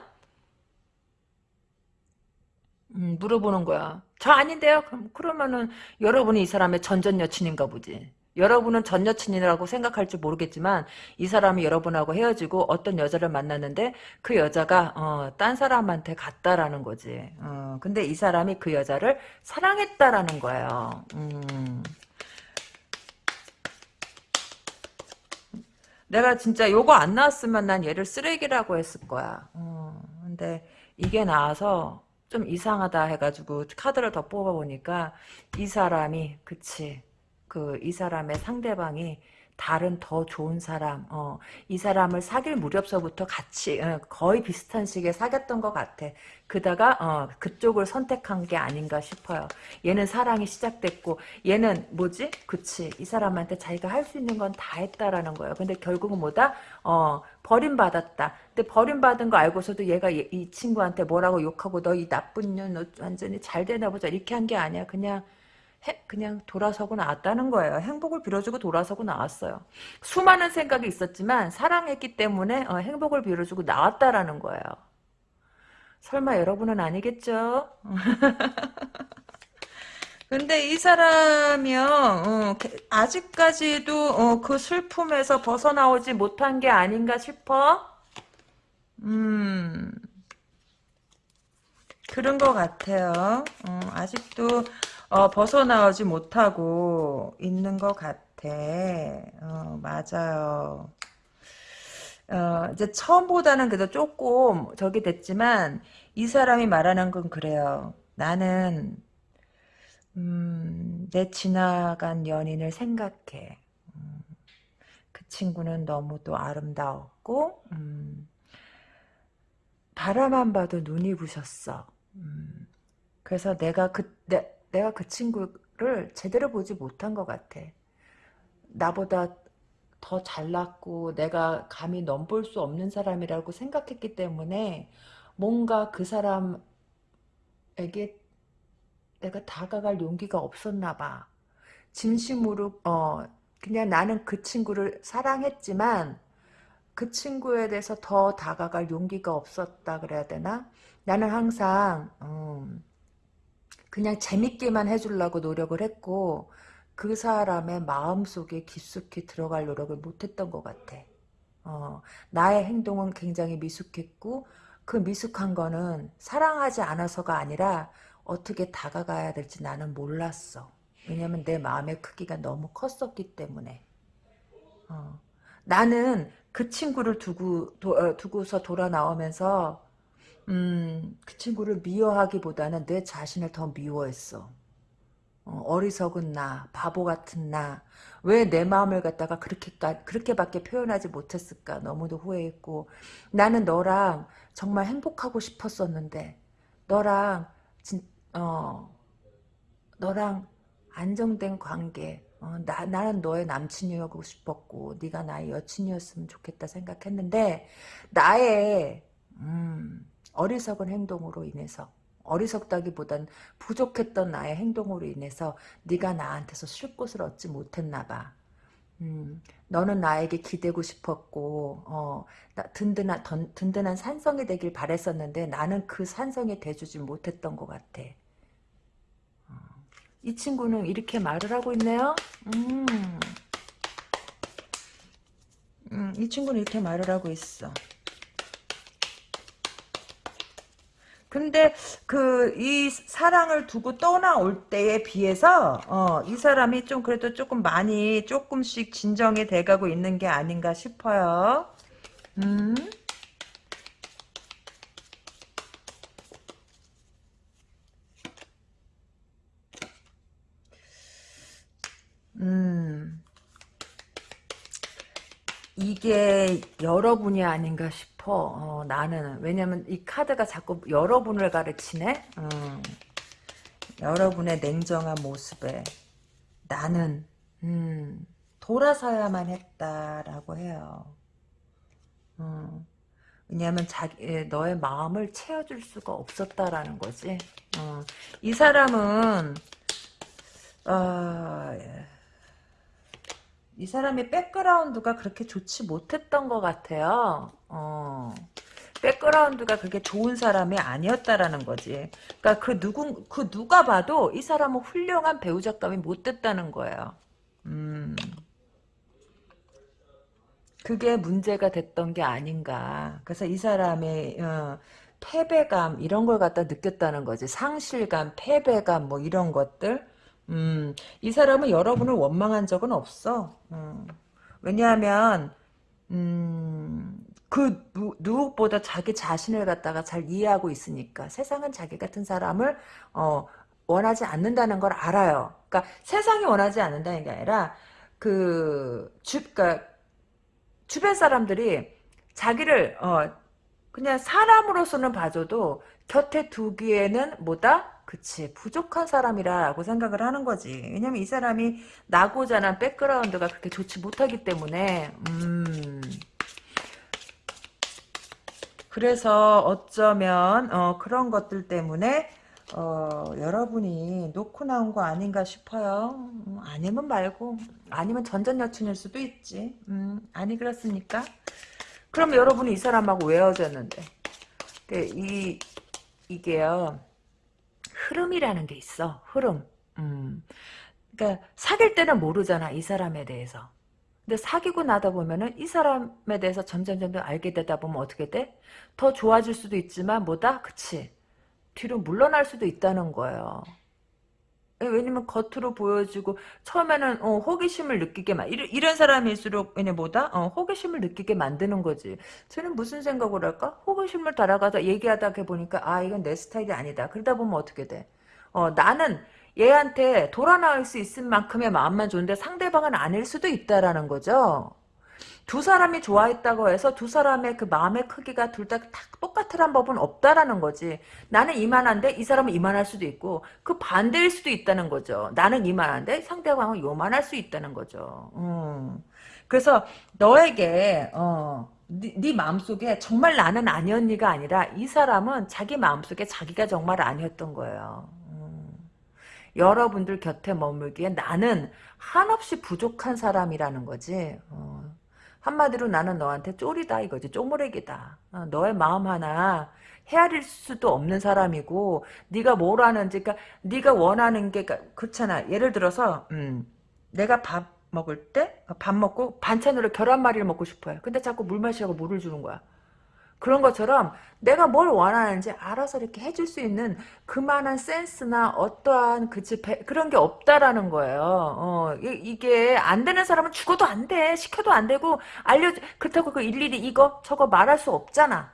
음, 물어보는 거야. 저 아닌데요? 그럼, 그러면은 여러분이 이 사람의 전전 여친인가 보지. 여러분은 전 여친이라고 생각할지 모르겠지만 이 사람이 여러분하고 헤어지고 어떤 여자를 만났는데 그 여자가 어, 딴 사람한테 갔다라는 거지. 어, 근데 이 사람이 그 여자를 사랑했다라는 거예요. 음. 내가 진짜 요거 안 나왔으면 난 얘를 쓰레기라고 했을 거야. 어, 근데 이게 나와서 좀 이상하다 해가지고 카드를 더 뽑아보니까 이 사람이 그치 그 이 사람의 상대방이 다른 더 좋은 사람, 어, 이 사람을 사귈 무렵서부터 같이 어, 거의 비슷한 시기에 사귀었던 것 같아. 그다가 어, 그쪽을 선택한 게 아닌가 싶어요. 얘는 사랑이 시작됐고 얘는 뭐지? 그치 이 사람한테 자기가 할 수 있는 건 다 했다라는 거예요. 근데 결국은 뭐다? 어, 버림받았다. 근데 버림받은 거 알고서도 얘가 이 친구한테 뭐라고 욕하고 너 이 나쁜 년 너 완전히 잘 되나 보자 이렇게 한 게 아니야. 그냥 해, 그냥 돌아서고 나왔다는 거예요. 행복을 빌어주고 돌아서고 나왔어요. 수많은 생각이 있었지만 사랑했기 때문에 어, 행복을 빌어주고 나왔다라는 거예요. 설마 여러분은 아니겠죠? 근데 이 사람이요, 어, 아직까지도 어, 그 슬픔에서 벗어나오지 못한 게 아닌가 싶어? 음, 그런 것 같아요. 어, 아직도 어, 벗어나오지 못하고 있는 것 같아. 어, 맞아요. 어, 이제 처음보다는 그래도 조금 저기 됐지만 이 사람이 말하는 건 그래요. 나는 음, 내 지나간 연인을 생각해. 음, 그 친구는 너무도 아름다웠고 음, 바라만 봐도 눈이 부셨어. 음, 그래서 내가 그 내, 내가 그 친구를 제대로 보지 못한 것 같아. 나보다 더 잘났고 내가 감히 넘볼 수 없는 사람이라고 생각했기 때문에 뭔가 그 사람에게 내가 다가갈 용기가 없었나 봐. 진심으로 어 그냥 나는 그 친구를 사랑했지만 그 친구에 대해서 더 다가갈 용기가 없었다 그래야 되나? 나는 항상 음, 그냥 재밌게만 해주려고 노력을 했고 그 사람의 마음속에 깊숙이 들어갈 노력을 못했던 것 같아. 어, 나의 행동은 굉장히 미숙했고 그 미숙한 거는 사랑하지 않아서가 아니라 어떻게 다가가야 될지 나는 몰랐어. 왜냐면 내 마음의 크기가 너무 컸었기 때문에. 어. 나는 그 친구를 두고 도, 어, 두고서 돌아 나오면서 음, 그 친구를 미워하기보다는 내 자신을 더 미워했어. 어, 리석은 나, 바보 같은 나, 왜 내 마음을 갖다가 그렇게, 그렇게밖에 표현하지 못했을까 너무도 후회했고, 나는 너랑 정말 행복하고 싶었었는데, 너랑, 진, 어, 너랑 안정된 관계, 어, 나, 나는 너의 남친이었고 싶었고, 네가 나의 여친이었으면 좋겠다 생각했는데, 나의, 음, 어리석은 행동으로 인해서 어리석다기보단 부족했던 나의 행동으로 인해서 네가 나한테서 쉴 곳을 얻지 못했나 봐. 음, 너는 나에게 기대고 싶었고 어, 든든한 던, 든든한 산성이 되길 바랬었는데 나는 그 산성이 돼주지 못했던 것 같아. 어, 이 친구는 이렇게 말을 하고 있네요. 음, 음, 이 친구는 이렇게 말을 하고 있어. 근데 그 이 사랑을 두고 떠나올 때에 비해서 어, 이 사람이 좀 그래도 조금 많이 조금씩 진정이 돼가고 있는 게 아닌가 싶어요. 음. 음. 이게 여러분이 아닌가 싶어. 어, 나는 왜냐면 이 카드가 자꾸 여러분을 가르치네. 음, 여러분의 냉정한 모습에 나는 음, 돌아서야만 했다라고 해요. 음, 왜냐하면 자기 너의 마음을 채워줄 수가 없었다라는 거지. 어, 이 사람은 어, 이 사람의 백그라운드가 그렇게 좋지 못했던 것 같아요. 어. 백그라운드가 그렇게 좋은 사람이 아니었다라는 거지. 그러니까 그 누군 그 누가 봐도 이 사람은 훌륭한 배우 작감이 못 됐다는 거예요. 음. 그게 문제가 됐던 게 아닌가. 그래서 이 사람의 어, 패배감 이런 걸 갖다 느꼈다는 거지. 상실감, 패배감 뭐 이런 것들. 음, 이 사람은 여러분을 원망한 적은 없어. 음, 왜냐하면 음, 그 누, 누구보다 자기 자신을 갖다가 잘 이해하고 있으니까 세상은 자기 같은 사람을 어, 원하지 않는다는 걸 알아요. 그러니까 세상이 원하지 않는다는 게 아니라 그 주, 그러니까 주변 사람들이 자기를 어, 그냥 사람으로서는 봐줘도 곁에 두기에는 뭐다? 그치 부족한 사람이라고 생각을 하는 거지. 왜냐면 이 사람이 나고자 한 백그라운드가 그렇게 좋지 못하기 때문에 음. 그래서 어쩌면 어, 그런 것들 때문에 어, 여러분이 놓고 나온 거 아닌가 싶어요. 음, 아니면 말고 아니면 전전 여친일 수도 있지. 음, 아니 그렇습니까? 그럼 여러분이 이 사람하고 왜 헤어졌는데. 이 이게요 흐름이라는 게 있어. 흐름. 음. 그러니까 사귈 때는 모르잖아. 이 사람에 대해서. 근데 사귀고 나다 보면은 이 사람에 대해서 점점 점점 알게 되다 보면 어떻게 돼? 더 좋아질 수도 있지만 뭐다? 그치? 뒤로 물러날 수도 있다는 거예요. 왜냐면 겉으로 보여주고 처음에는 어, 호기심을 느끼게 만 이런, 이런 사람일수록 왜냐 뭐다 어, 호기심을 느끼게 만드는 거지. 저는 무슨 생각을 할까? 호기심을 달아가서 얘기하다 보니까 아 이건 내 스타일이 아니다. 그러다 보면 어떻게 돼? 어 나는 얘한테 돌아 나올 수 있을 만큼의 마음만 좋은데 상대방은 아닐 수도 있다라는 거죠. 두 사람이 좋아했다고 해서 두 사람의 그 마음의 크기가 둘 다 똑같으란 법은 없다라는 거지. 나는 이만한데 이 사람은 이만할 수도 있고 그 반대일 수도 있다는 거죠. 나는 이만한데 상대방은 요만할 수 있다는 거죠. 음. 그래서 너에게 어, 네, 네 마음속에 정말 나는 아니었니가 아니라 이 사람은 자기 마음속에 자기가 정말 아니었던 거예요. 음. 여러분들 곁에 머물기에 나는 한없이 부족한 사람이라는 거지. 어. 한마디로 나는 너한테 쫄이다 이거지. 쪼무레기다. 어, 너의 마음 하나 헤아릴 수도 없는 사람이고 네가 뭘 하는지 그러니까 네가 원하는 게 그러니까 그렇잖아. 예를 들어서 음, 내가 밥 먹을 때 밥 먹고 반찬으로 계란말이를 먹고 싶어요. 근데 자꾸 물 마시라고 물을 주는 거야 그런 것처럼 내가 뭘 원하는지 알아서 이렇게 해줄 수 있는 그만한 센스나 어떠한 그치 그런 게 없다라는 거예요. 어, 이, 게 안 되는 사람은 죽어도 안 돼. 시켜도 안 되고 알려 그렇다고 그 일일이 이거 저거 말할 수 없잖아.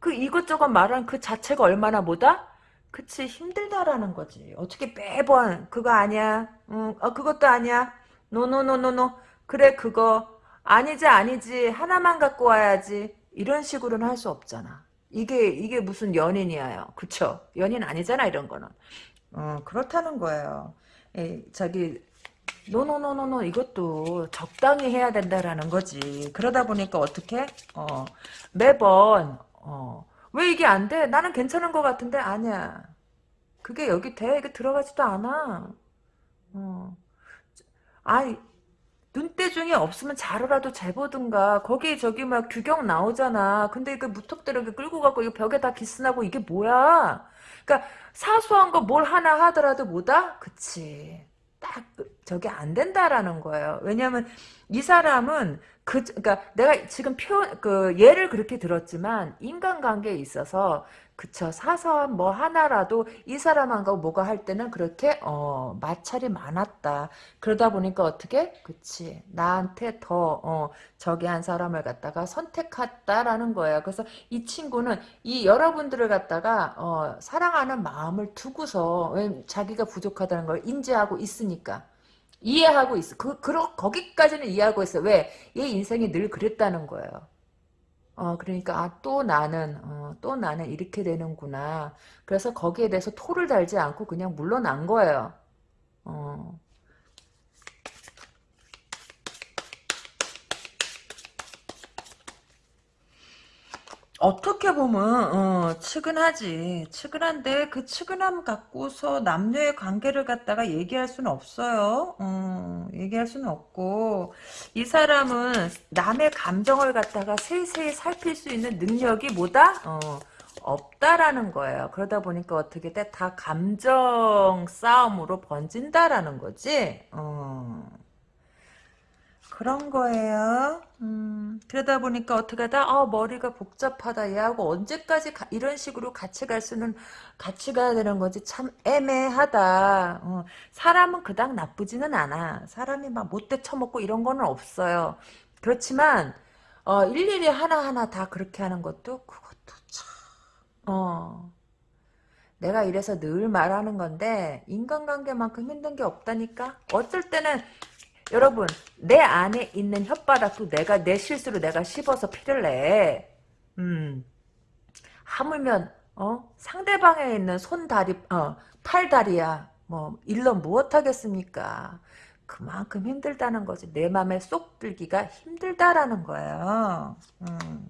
그 이것저것 말하는 그 자체가 얼마나 뭐다? 그치 힘들다라는 거지. 어떻게 매번 그거 아니야. 응, 어, 그것도 아니야. 노노노노노. 그래 그거 아니지 아니지 하나만 갖고 와야지. 이런 식으로는 할 수 없잖아. 이게 이게 무슨 연인이에요. 그쵸? 연인 아니잖아 이런 거는. 어 그렇다는 거예요. 에, 자기 노노노노노 이것도 적당히 해야 된다라는 거지. 그러다 보니까 어떻게 어 매번 어 왜 이게 안 돼? 나는 괜찮은 것 같은데 아니야. 그게 여기 돼? 이게 들어가지도 않아. 어. 아이 눈대중이 없으면 자로라도 재보든가. 거기 저기 막 규격 나오잖아. 근데 그 무턱대고 끌고 가고 이 벽에 다 기스나고 이게 뭐야? 그러니까 사소한 거 뭘 하나 하더라도 뭐다? 그치. 딱 저게 안 된다라는 거예요. 왜냐면 이 사람은 그 그러니까 내가 지금 표현 그 예를 그렇게 들었지만 인간관계에 있어서 그쵸. 사소한 뭐 하나라도 이 사람하고 뭐가 할 때는 그렇게 어 마찰이 많았다. 그러다 보니까 어떻게? 그치. 나한테 더 어, 저기 한 사람을 갖다가 선택했다라는 거예요. 그래서 이 친구는 이 여러분들을 갖다가 어, 사랑하는 마음을 두고서 왜 자기가 부족하다는 걸 인지하고 있으니까. 이해하고 있어. 그, 그 거기까지는 이해하고 있어. 왜? 얘 인생이 늘 그랬다는 거예요 어, 그러니까, 아, 또 나는, 어, 또 나는 이렇게 되는구나. 그래서 거기에 대해서 토를 달지 않고 그냥 물러난 거예요. 어. 어떻게 보면 어, 측은하지. 측은한데 그 측은함 갖고서 남녀의 관계를 갖다가 얘기할 수는 없어요. 어, 얘기할 수는 없고 이 사람은 남의 감정을 갖다가 세세히 살필 수 있는 능력이 뭐다? 어, 없다라는 거예요. 그러다 보니까 어떻게 돼? 다 감정 싸움으로 번진다라는 거지. 어. 그런 거예요. 음, 그러다 보니까 어떻게 하다, 아, 머리가 복잡하다. 얘하고 언제까지 가, 이런 식으로 같이 갈 수는, 같이 가야 되는 거지. 참 애매하다. 어, 사람은 그닥 나쁘지는 않아. 사람이 막 못돼 처먹고 이런 거는 없어요. 그렇지만, 어, 일일이 하나하나 다 그렇게 하는 것도, 그것도 참, 어. 내가 이래서 늘 말하는 건데, 인간관계만큼 힘든 게 없다니까? 어쩔 때는, 여러분 내 안에 있는 혓바닥도 내가 내 실수로 내가 씹어서 피를 내. 음. 하물면 어 상대방에 있는 손 다리 어 팔 다리야 뭐 일러 무엇 하겠습니까? 그만큼 힘들다는 거지. 내 맘에 쏙 들기가 힘들다라는 거예요. 음.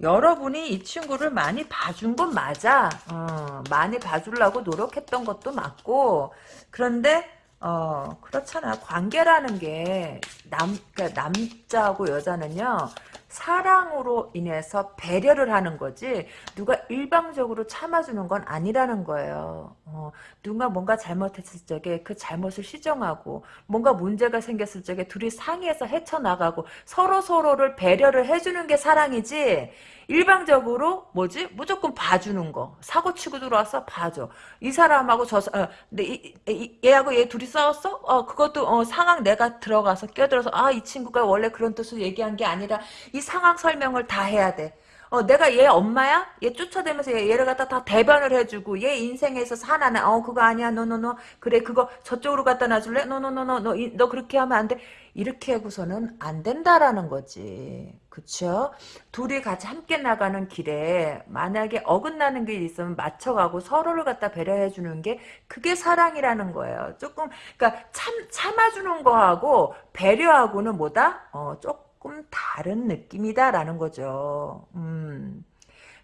여러분이 이 친구를 많이 봐준 건 맞아. 어, 많이 봐주려고 노력했던 것도 맞고 그런데 어 그렇잖아. 관계라는 게 남, 그러니까 남자하고 여자는요. 사랑으로 인해서 배려를 하는 거지 누가 일방적으로 참아주는 건 아니라는 거예요. 어, 누가 뭔가 잘못했을 적에 그 잘못을 시정하고 뭔가 문제가 생겼을 적에 둘이 상의해서 헤쳐나가고 서로 서로를 배려를 해주는 게 사랑이지 일방적으로 뭐지 무조건 봐주는 거 사고 치고 들어와서 봐줘 이 사람하고 저 어, 이, 이, 얘하고 얘 둘이 싸웠어 어 그것도 어, 상황 내가 들어가서 껴들어서 아 이 친구가 원래 그런 뜻으로 얘기한 게 아니라 이 상황 설명을 다 해야 돼 어, 내가 얘 엄마야? 얘 쫓아다니면서 얘, 를 갖다 다 대변을 해주고, 얘 인생에서 하나는, 어, 그거 아니야, no no no. 그래, 그거 저쪽으로 갖다 놔줄래? No no no no, 너, 너 그렇게 하면 안 돼. 이렇게 하고서는 안 된다라는 거지. 그쵸? 둘이 같이 함께 나가는 길에, 만약에 어긋나는 게 있으면 맞춰가고 서로를 갖다 배려해주는 게, 그게 사랑이라는 거예요. 조금, 그니까, 참, 참아주는 거하고, 배려하고는 뭐다? 어, 조금, 다른 느낌이다라는 거죠. 음.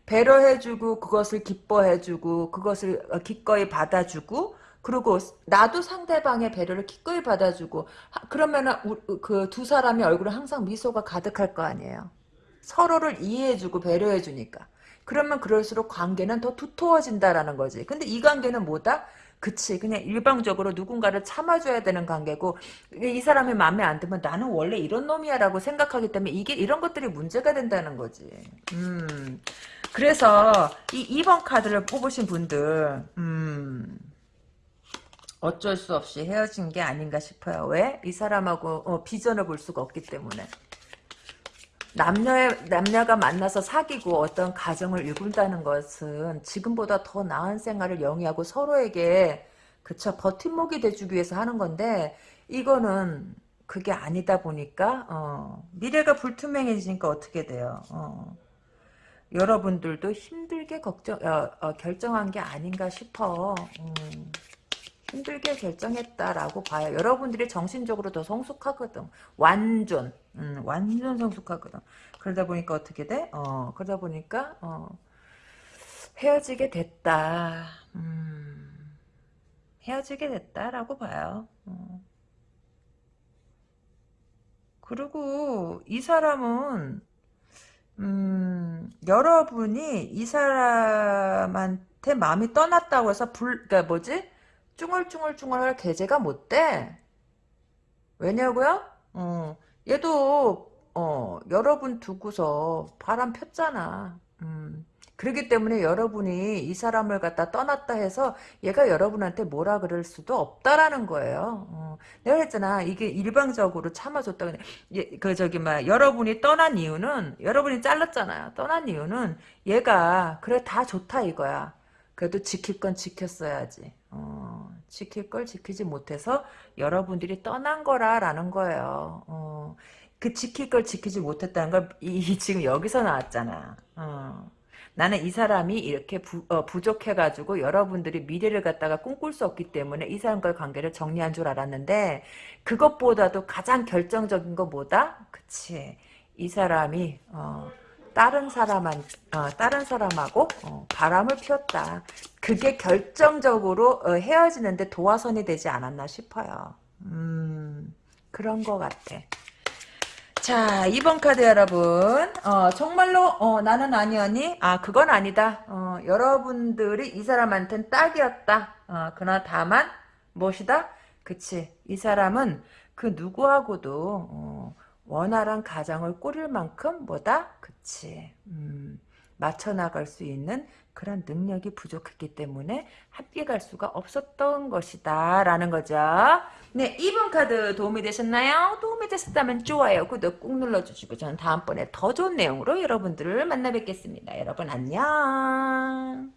배려해주고 그것을 기뻐해주고 그것을 어, 기꺼이 받아주고 그리고 나도 상대방의 배려를 기꺼이 받아주고 그러면은 그 두 사람의 얼굴에 항상 미소가 가득할 거 아니에요. 서로를 이해해주고 배려해주니까. 그러면 그럴수록 관계는 더 두터워진다라는 거지. 근데 이 관계는 뭐다? 그치 그냥 일방적으로 누군가를 참아줘야 되는 관계고 이 사람이 마음에 안 들면 나는 원래 이런 놈이야 라고 생각하기 때문에 이게 이런 것들이 문제가 된다는 거지 음 그래서 이 2번 카드를 뽑으신 분들 음 어쩔 수 없이 헤어진 게 아닌가 싶어요 왜? 이 사람하고 어, 비전을 볼 수가 없기 때문에 남녀의, 남녀가 만나서 사귀고 어떤 가정을 이룬다는 것은 지금보다 더 나은 생활을 영위하고 서로에게 그쵸 버팀목이 돼주기 위해서 하는 건데 이거는 그게 아니다 보니까 어, 미래가 불투명해지니까 어떻게 돼요 어. 여러분들도 힘들게 걱정 어, 어, 결정한 게 아닌가 싶어 음. 힘들게 결정했다라고 봐요. 여러분들이 정신적으로 더 성숙하거든. 완전, 음, 완전 성숙하거든. 그러다 보니까 어떻게 돼? 어, 그러다 보니까, 어, 헤어지게 됐다. 음, 헤어지게 됐다라고 봐요. 어. 그리고 이 사람은, 음, 여러분이 이 사람한테 마음이 떠났다고 해서 불, 그니까 뭐지? 쭝얼쭝얼쭝얼할 계제가 못 돼. 왜냐고요? 어, 얘도 어, 여러분 두고서 바람 폈잖아. 음. 그렇기 때문에 여러분이 이 사람을 갖다 떠났다 해서 얘가 여러분한테 뭐라 그럴 수도 없다라는 거예요. 어. 내가 했잖아. 이게 일방적으로 참아줬다. 예, 그 저기 막 여러분이 떠난 이유는 여러분이 잘랐잖아요. 떠난 이유는 얘가 그래 다 좋다 이거야. 그래도 지킬 건 지켰어야지. 어, 지킬 걸 지키지 못해서 여러분들이 떠난 거라라는 거예요. 어, 그 지킬 걸 지키지 못했다는 걸 이, 지금 여기서 나왔잖아. 어. 나는 이 사람이 이렇게 부, 어, 부족해가지고 여러분들이 미래를 갖다가 꿈꿀 수 없기 때문에 이 사람과의 관계를 정리한 줄 알았는데 그것보다도 가장 결정적인 거 뭐다? 그치. 이 사람이 어, 다른 사람한 어, 다른 사람하고 어, 바람을 피웠다. 그게 결정적으로 어, 헤어지는데 도화선이 되지 않았나 싶어요. 음, 그런 것 같아. 자, 2번 카드 여러분. 어, 정말로, 어, 나는 아니었니? 아, 그건 아니다. 어, 여러분들이 이 사람한테는 딱이었다. 어, 그러나 다만, 무엇이다? 그치. 이 사람은 그 누구하고도, 어, 원활한 가정을 꾸릴 만큼 뭐다? 그치. 음, 맞춰 나갈 수 있는 그런 능력이 부족했기 때문에 함께 갈 수가 없었던 것이다 라는 거죠. 네 2번 카드 도움이 되셨나요? 도움이 되셨다면 좋아요 구독 꾹 눌러주시고 저는 다음번에 더 좋은 내용으로 여러분들을 만나 뵙겠습니다. 여러분 안녕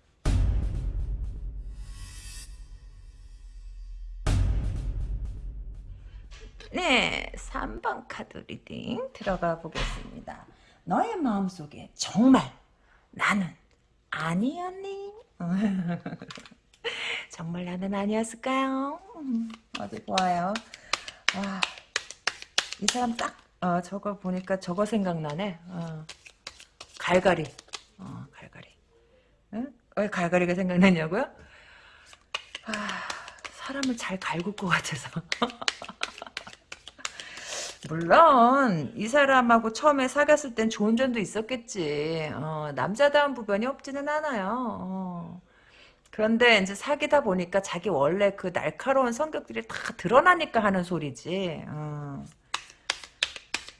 네, 3번 카드 reading 들어가 보겠습니다. 너의 마음속에 정말 나는 아니었니? 정말 나는 아니었을까요? 어디 보아요. 와, 이 사람 딱 어, 저거 보니까 저거 생각나네. 어, 갈갈이. 어, 갈갈이. 응? 왜 갈갈이가 생각나냐고요? 아, 사람을 잘 갈굴 것 같아서. 물론 이 사람하고 처음에 사귀었을 땐 좋은 점도 있었겠지. 어, 남자다운 부분이 없지는 않아요. 어. 그런데 이제 사귀다 보니까 자기 원래 그 날카로운 성격들이 다 드러나니까 하는 소리지. 어.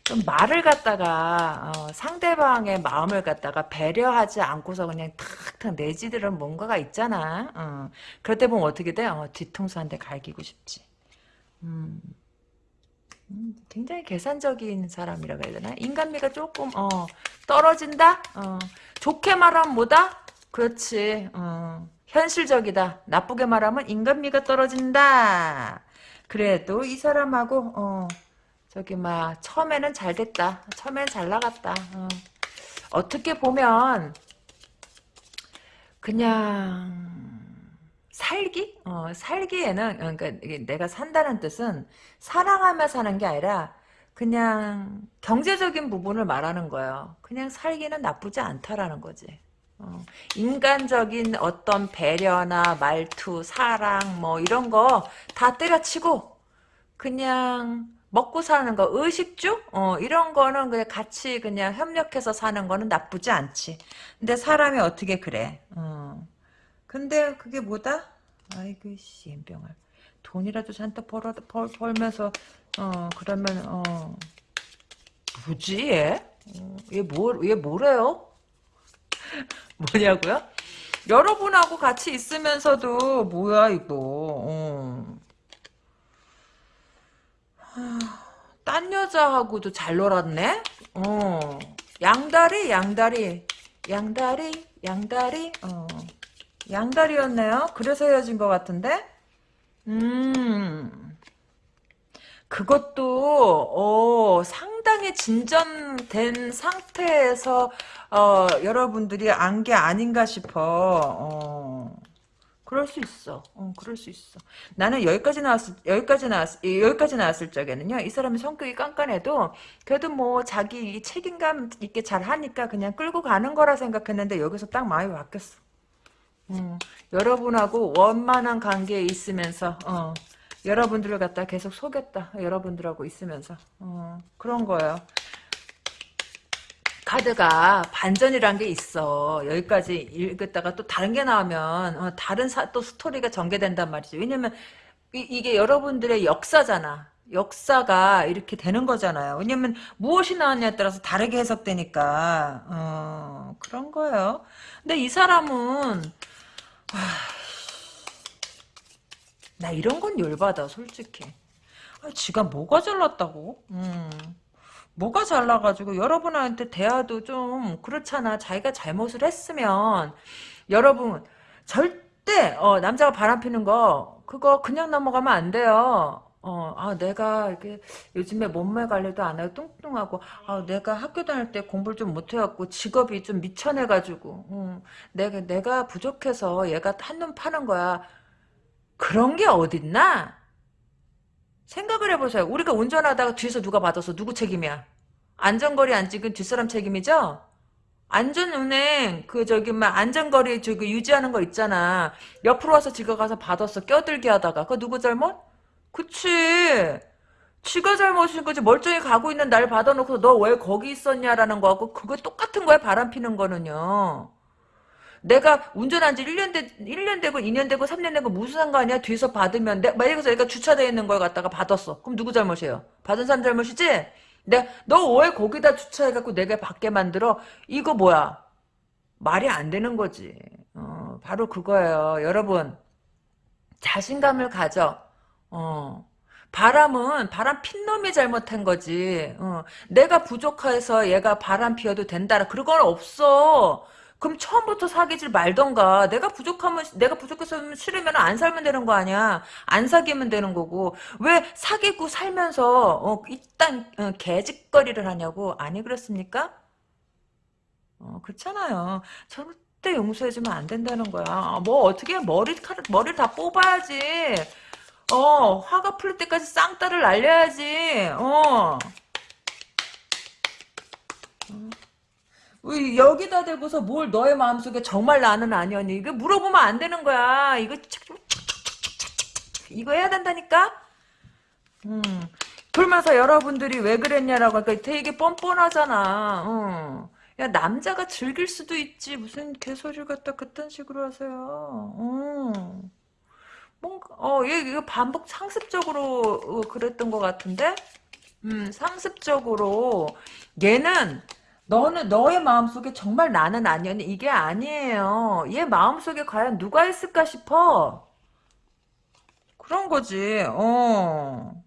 좀 말을 갖다가 어, 상대방의 마음을 갖다가 배려하지 않고서 그냥 탁탁 내지들은 뭔가가 있잖아. 어. 그럴 때 보면 어떻게 돼? 어, 뒤통수 한 대 갈기고 싶지. 음. 음, 굉장히 계산적인 사람이라 그래야 되나? 인간미가 조금 어, 떨어진다? 어, 좋게 말하면 뭐다? 그렇지. 어, 현실적이다. 나쁘게 말하면 인간미가 떨어진다. 그래도 이 사람하고 어, 저기 막 처음에는 잘 됐다. 처음에는 잘 나갔다. 어. 떻게 보면 그냥 살기? 어, 살기에는 어, 그러니까 내가 산다는 뜻은 사랑하며 사는 게 아니라 그냥 경제적인 부분을 말하는 거예요. 그냥 살기는 나쁘지 않다라는 거지. 어, 인간적인 어떤 배려나 말투, 사랑 뭐 이런 거 다 때려치고 그냥 먹고 사는 거, 의식주? 어, 이런 거는 그냥 같이 그냥 협력해서 사는 거는 나쁘지 않지. 근데 사람이 어떻게 그래? 어. 근데 그게 뭐다? 아이고 씨 엠병을 돈이라도 잔뜩 벌어, 벌, 벌면서 어 그러면 어 뭐지 얘? 어, 얘 뭐, 얘 뭐래요? 뭐냐고요? 여러분하고 같이 있으면서도 뭐야 이거 어. 딴 여자하고도 잘 놀았네? 어. 양다리 양다리 양다리 양다리 어. 양다리였네요. 그래서 헤어진 것 같은데? 음. 그것도 어, 상당히 진전된 상태에서 어, 여러분들이 안 게 아닌가 싶어. 어. 그럴 수 있어. 어, 그럴 수 있어. 나는 여기까지 나왔을, 여기까지 나왔, 여기까지 나왔을 적에는요, 이 사람이 성격이 깐깐해도, 그래도 뭐, 자기 책임감 있게 잘 하니까 그냥 끌고 가는 거라 생각했는데, 여기서 딱 마음이 바뀌었어. 음, 여러분하고 원만한 관계에 있으면서 어, 여러분들을 갖다 계속 속였다. 여러분들하고 있으면서 어, 그런 거예요. 카드가 반전이란 게 있어. 여기까지 읽었다가 또 다른 게 나오면 어, 다른 사, 또 스토리가 전개된단 말이죠. 왜냐면 이, 게 여러분들의 역사잖아. 역사가 이렇게 되는 거잖아요. 왜냐면 무엇이 나왔냐에 따라서 다르게 해석되니까 어, 그런 거예요. 근데 이 사람은 나 이런 건 열받아 솔직히. 아, 지가 뭐가 잘났다고? 음. 뭐가 잘나가지고 여러분한테 대화도 좀 그렇잖아. 자기가 잘못을 했으면. 여러분 절대 어, 남자가 바람피는 거 그거 그냥 넘어가면 안 돼요 어, 아, 내가 이렇게 요즘에 몸매 관리도 안 하고 뚱뚱하고, 아, 내가 학교 다닐 때 공부를 좀 못해갖고 직업이 좀 미천해가지고, 음, 내가, 내가 부족해서 얘가 한눈 파는 거야. 그런 게 어딨나? 생각을 해보세요. 우리가 운전하다가 뒤에서 누가 받아서 누구 책임이야? 안전거리 안 찍은 뒷사람 책임이죠? 안전운행 그 저기 막 안전거리 저기 유지하는 거 있잖아. 옆으로 와서 지가 가서 받았어. 껴들게 하다가 그거 누구 잘못? 그치. 지가 잘못인 거지. 멀쩡히 가고 있는 날 받아놓고 너 왜 거기 있었냐라는 거하고 그거 똑같은 거야. 바람 피는 거는요. 내가 운전한 지 1년 되, 1년 되고 2년 되고 3년 되고 무슨 상관이야? 뒤에서 받으면 내, 만약에 얘가 주차되어 있는 걸 갖다가 받았어. 그럼 누구 잘못이에요? 받은 사람 잘못이지? 내가 너 왜 거기다 주차해갖고 내가 받게 만들어? 이거 뭐야? 말이 안 되는 거지. 어, 바로 그거예요. 여러분 자신감을 가져. 어. 바람은 바람 핀 놈이 잘못한 거지. 어. 내가 부족해서 얘가 바람 피워도 된다. 그런 건 없어. 그럼 처음부터 사귀질 말던가. 내가 부족하면 내가 부족해서 싫으면 안 살면 되는 거 아니야. 안 사귀면 되는 거고. 왜 사귀고 살면서 어, 일단 어, 개짓거리를 하냐고. 아니 그렇습니까? 어, 그렇잖아요. 절대 용서해주면 안 된다는 거야. 뭐 어떻게 머리카락 머리를 다 뽑아야지. 어, 화가 풀릴 때까지 쌍따를 날려야지. 어. 여기다 대고서 뭘 너의 마음속에 정말 나는 아니었니? 이거 물어보면 안 되는 거야. 이거 이거 해야 된다니까? 음. 그러면서 여러분들이 왜 그랬냐라고 하니까 되게 뻔뻔하잖아. 어. 야 남자가 즐길 수도 있지 무슨 개소리를 갖다 그딴 식으로 하세요. 어. 뭔가 어얘 이거 반복 상습적으로 어, 그랬던 것 같은데. 음 상습적으로 얘는 너는 너의 마음속에 정말 나는 아니었니 이게 아니에요. 얘 마음속에 과연 누가 있을까 싶어. 그런 거지. 어.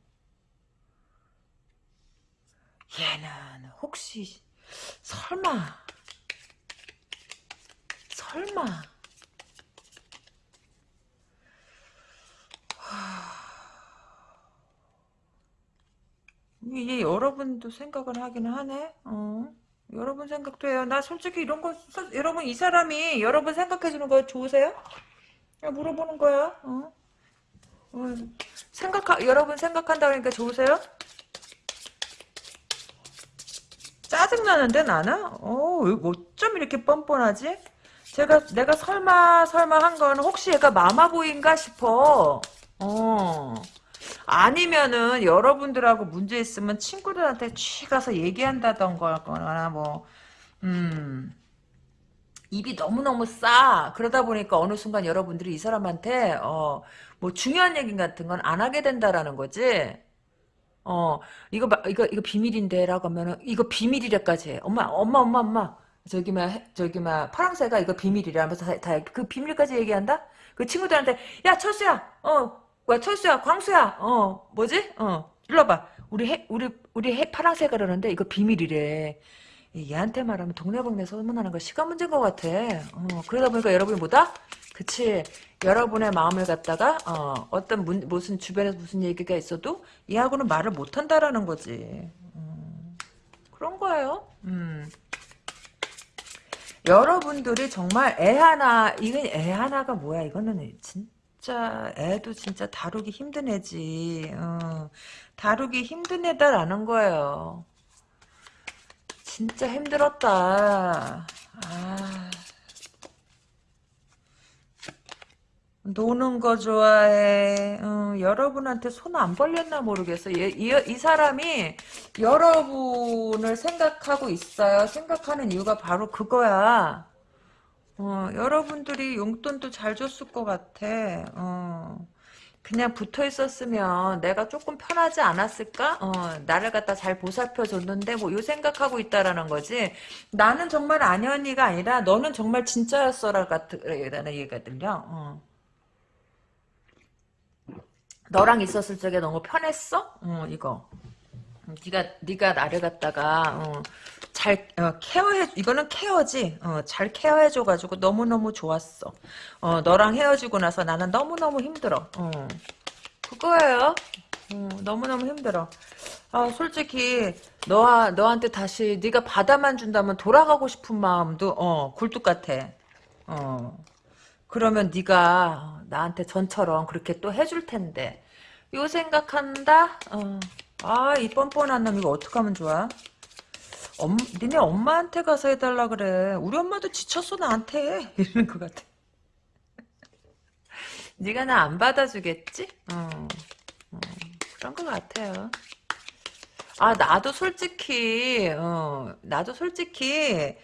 얘는 혹시 설마 설마 이게 여러분도 생각을 하긴 하네. 어. 여러분 생각도 해요. 나 솔직히 이런 거 서- 여러분 이 사람이 여러분 생각해 주는 거 좋으세요? 그냥 물어보는 거야. 어. 어. 생각 여러분 생각한다 그러니까 좋으세요? 짜증 나는데 나는? 어, 왜 어쩜 이렇게 뻔뻔하지? 제가 내가 설마 설마 한 건 혹시 얘가 마마보인가 싶어. 어. 아니면은 여러분들하고 문제 있으면 친구들한테 취 가서 얘기한다던가 뭐 음. 입이 너무너무 싸. 그러다 보니까 어느 순간 여러분들이 이 사람한테 어, 뭐 중요한 얘기 같은 건 안 하게 된다라는 거지. 어, 이거, 마- 이거, 이거 비밀인데라고 하면은, 이거 비밀이래까지 해. 엄마, 엄마, 엄마, 엄마. 저기, 막, 해- 저기, 막, 파랑새가 이거 다, 다, 그 비밀까지 얘기한다? 그 친구들한테, 야, 철수야, 어, 와, 철수야, 광수야, 어, 뭐지? 어, 일로 와봐. 우리 해, 우리, 우리 해, 파랑새가 그러는데 이거 비밀이래. 얘한테 말하면 동네방네 소문나는 거 시간 문제인 것 같아. 어, 그러다 보니까 여러분이 뭐다? 그치. 여러분의 마음을 갖다가, 어, 어떤 문, 무슨 주변에서 무슨 얘기가 있어도 얘하고는 말을 못한다라는 거지. 음, 그런 거예요. 음. 여러분들이 정말 애 하나, 이건 애 하나가 뭐야? 이거는 진짜, 애도 진짜 다루기 힘든 애지. 어, 다루기 힘든 애다라는 거예요. 진짜 힘들었다. 아. 노는 거 좋아해. 어, 여러분한테 손 안 벌렸나 모르겠어. 얘, 이, 이 사람이 여러분을 생각하고 있어요. 생각하는 이유가 바로 그거야. 어, 여러분들이 용돈도 잘 줬을 것 같아. 어. 그냥 붙어 있었으면 내가 조금 편하지 않았을까? 어, 나를 갖다 잘 보살펴 줬는데 뭐 요 생각하고 있다라는 거지. 나는 정말 아니언니가 아니라 너는 정말 진짜였어라 같은 들려. 어. 너랑 있었을 적에 너무 편했어? 어, 이거. 네가 네가 나를 갖다가 어, 잘 어, 케어해 이거는 케어지. 어, 잘 케어해 줘 가지고 너무 너무 좋았어. 어, 너랑 헤어지고 나서 나는 너무 너무 힘들어. 어, 그거예요. 어, 너무 너무 힘들어. 아 솔직히 너 너한테 다시 네가 받아만 준다면 돌아가고 싶은 마음도 어 굴뚝 같아. 어. 그러면 네가 나한테 전처럼 그렇게 또 해줄 텐데. 요 생각한다? 어. 아, 이 뻔뻔한 놈 이거 어떡하면 좋아? 엄, 니네 엄마한테 가서 해달라 그래. 우리 엄마도 지쳤어 나한테. 이러는 것 같아. 네가 나 안 받아주겠지? 어, 어, 그런 것 같아요. 아, 나도 솔직히, 어, 나도 솔직히,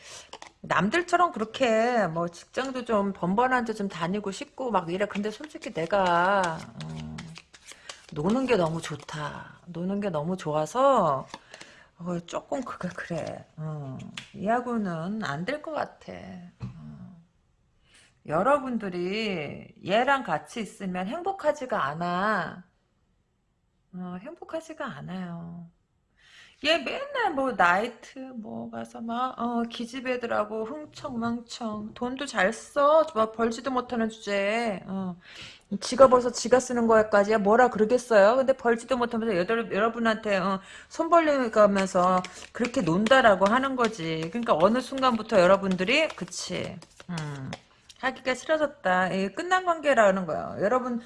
남들처럼 그렇게, 뭐, 직장도 좀 번번한 데 좀 다니고 싶고, 막 이래. 근데 솔직히 내가, 어, 노는 게 너무 좋다. 노는 게 너무 좋아서 어, 조금 그게 그래. 어, 이하고는 안 될 것 같아. 어. 여러분들이 얘랑 같이 있으면 행복하지가 않아. 어, 행복하지가 않아요. 얘 맨날 뭐 나이트 뭐 가서 막 어, 기집애들하고 흥청망청 돈도 잘 써. 막 벌지도 못하는 주제에 어. 지가 벌써 지가 쓰는 거까지야 뭐라 그러겠어요. 근데 벌지도 못하면서 여덟, 여러분한테 어, 손 벌리면서 그렇게 논다라고 하는 거지. 그러니까 어느 순간부터 여러분들이 그치 음, 하기가 싫어졌다. 이 끝난 관계라는 거야. 여러분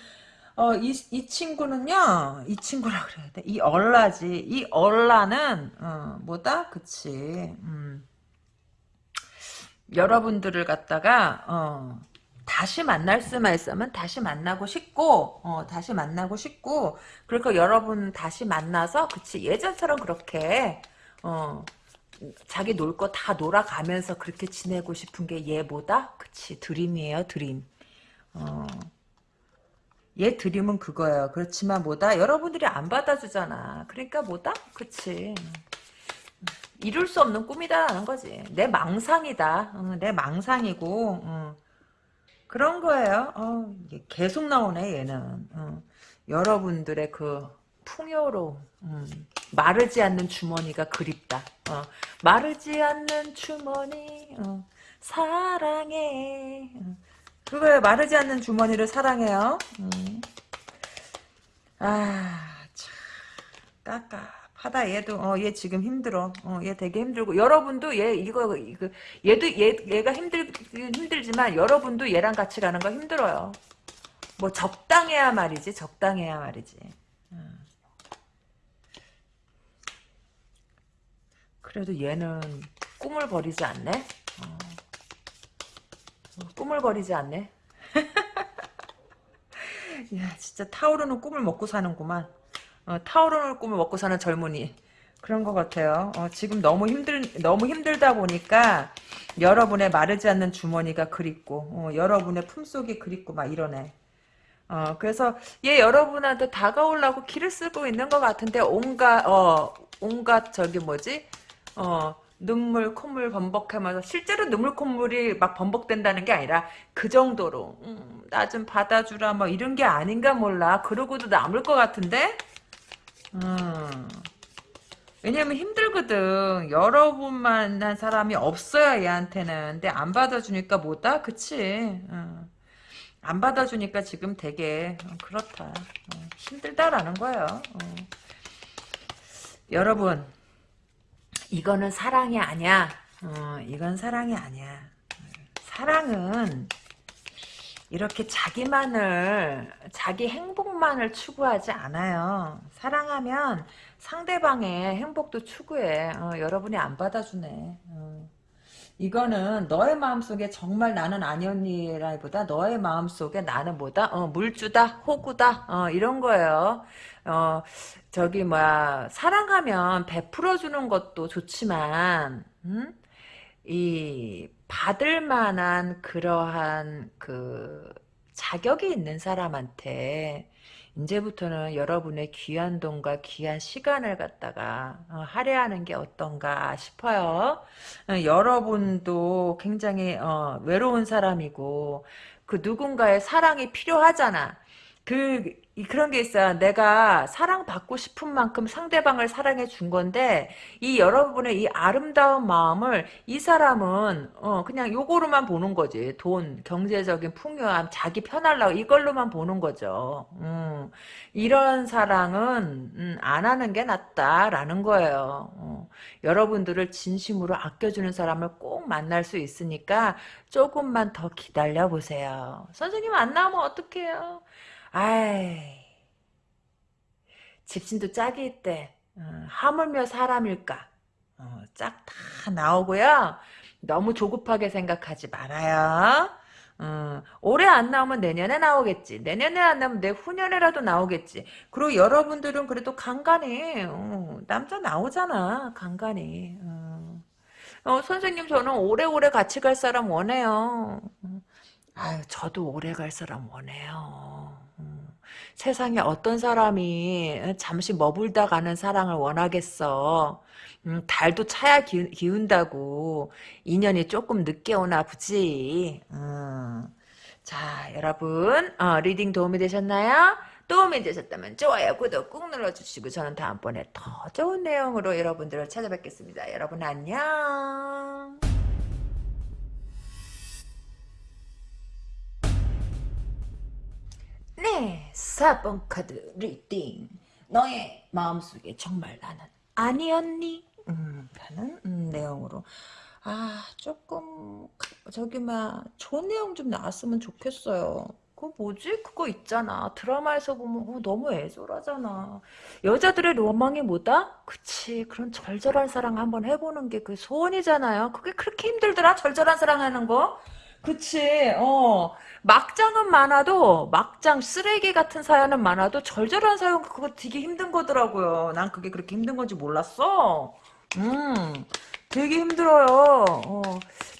어, 이, 이 친구는요, 이 친구라 그래야 돼. 이 얼라지. 이 얼라는, 어, 뭐다? 그치. 음. 여러분들을 갖다가, 어, 다시 만날 수만 있으면 다시 만나고 싶고 어, 다시 만나고 싶고 그러니까 여러분 다시 만나서 그치 예전처럼 그렇게 어, 자기 놀 거 다 놀아가면서 그렇게 지내고 싶은 게 얘보다 그치 드림이에요 드림. 어. 얘 드림은 그거예요. 그렇지만 뭐다? 여러분들이 안 받아주잖아. 그러니까 뭐다? 그치. 이룰 수 없는 꿈이다라는 거지. 내 망상이다. 어, 내 망상이고 어. 그런 거예요 어, 계속 나오네 얘는 어. 여러분들의 그 풍요로움 음. 마르지 않는 주머니가 그립다. 어. 마르지 않는 주머니 어. 사랑해. 어. 그거에 마르지 않는 주머니를 사랑해요. 음. 아, 참 깝깝 하다 얘도. 어, 얘 지금 힘들어. 어, 얘 되게 힘들고 여러분도 얘 이거 이거 얘도 얘 얘가 힘들 힘들지만 여러분도 얘랑 같이 가는 거 힘들어요. 뭐 적당해야 말이지. 적당해야 말이지. 그래도 얘는 꿈을 버리지 않네. 어. 꿈을 버리지 않네. 야 진짜 타오르는 꿈을 먹고 사는구만. 어, 타오르는 꿈을 먹고 사는 젊은이. 그런 것 같아요. 어, 지금 너무 힘들 너무 힘들다 보니까 여러분의 마르지 않는 주머니가 그립고 어, 여러분의 품속이 그립고 막 이러네. 어, 그래서 얘 여러분한테 다가오려고 길을 쓰고 있는 것 같은데 온갖 어 온갖 저기 뭐지 어, 눈물, 콧물 번복하면서 실제로 눈물, 콧물이 막 번복된다는 게 아니라 그 정도로 음, 나 좀 받아주라 뭐 이런 게 아닌가 몰라. 그러고도 남을 것 같은데? 음. 왜냐면 힘들거든. 여러 분 만난 사람이 없어야 얘한테는. 근데 안 받아주니까 뭐다? 그치? 음. 안 받아주니까 지금 되게 어, 그렇다. 어, 힘들다라는 거예요. 어. 여러분 이거는 사랑이 아니야. 어, 이건 사랑이 아니야. 사랑은 이렇게 자기만을 자기 행복만을 추구하지 않아요. 사랑하면 상대방의 행복도 추구해. 어, 여러분이 안 받아주네. 어. 이거는 너의 마음속에 정말 나는 아니었니라기보다 너의 마음속에 나는 뭐다? 어, 물주다, 호구다, 어, 이런 거예요. 어, 저기 뭐야 사랑하면 베풀어 주는 것도 좋지만 음? 이 받을 만한 그러한 그 자격이 있는 사람한테 이제부터는 여러분의 귀한 돈과 귀한 시간을 갖다가 어, 할애하는 게 어떤가 싶어요. 어, 여러분도 굉장히 어, 외로운 사람이고 그 누군가의 사랑이 필요하잖아. 그 그런 게 있어요. 내가 사랑받고 싶은 만큼 상대방을 사랑해 준 건데 이 여러분의 이 아름다운 마음을 이 사람은 어 그냥 요거로만 보는 거지. 돈, 경제적인 풍요함, 자기 편하려고 이걸로만 보는 거죠. 음, 이런 사랑은 음, 안 하는 게 낫다라는 거예요. 어, 여러분들을 진심으로 아껴주는 사람을 꼭 만날 수 있으니까 조금만 더 기다려 보세요. 선생님 안 나오면 어떡해요? 아이 집신도 짝이 있대 어, 하물며 사람일까? 어, 짝 다 나오고요. 너무 조급하게 생각하지 말아요. 어, 올해 안 나오면 내년에 나오겠지. 내년에 안 나오면 내 후년에라도 나오겠지. 그리고 여러분들은 그래도 간간히 어, 남자 나오잖아 간간히. 어. 어, 선생님 저는 오래오래 같이 갈 사람 원해요. 아유 저도 오래 갈 사람 원해요 세상에 어떤 사람이 잠시 머물다 가는 사랑을 원하겠어. 음, 달도 차야 기운, 다고 인연이 조금 늦게 오나 보지. 음. 자 여러분 어, reading 도움이 되셨나요? 도움이 되셨다면 좋아요 구독 꾹 눌러주시고 저는 다음번에 더 좋은 내용으로 여러분들을 찾아뵙겠습니다. 여러분 안녕. 네, 4번 카드 reading. 너의 마음속에 정말 나는 아니었니? 음, 라는 음, 내용으로. 아, 조금 저기 막 좋은 내용 좀 나왔으면 좋겠어요. 그거 뭐지? 그거 있잖아. 드라마에서 보면 어, 너무 애절하잖아. 여자들의 로망이 뭐다? 그치. 그런 절절한 사랑 한번 해보는 게 그 소원이잖아요. 그게 그렇게 힘들더라. 절절한 사랑하는 거. 그치, 어. 막장은 많아도, 막장 쓰레기 같은 사연은 많아도, 절절한 사연 그거 되게 힘든 거더라고요. 난 그게 그렇게 힘든 건지 몰랐어. 음, 되게 힘들어요. 어,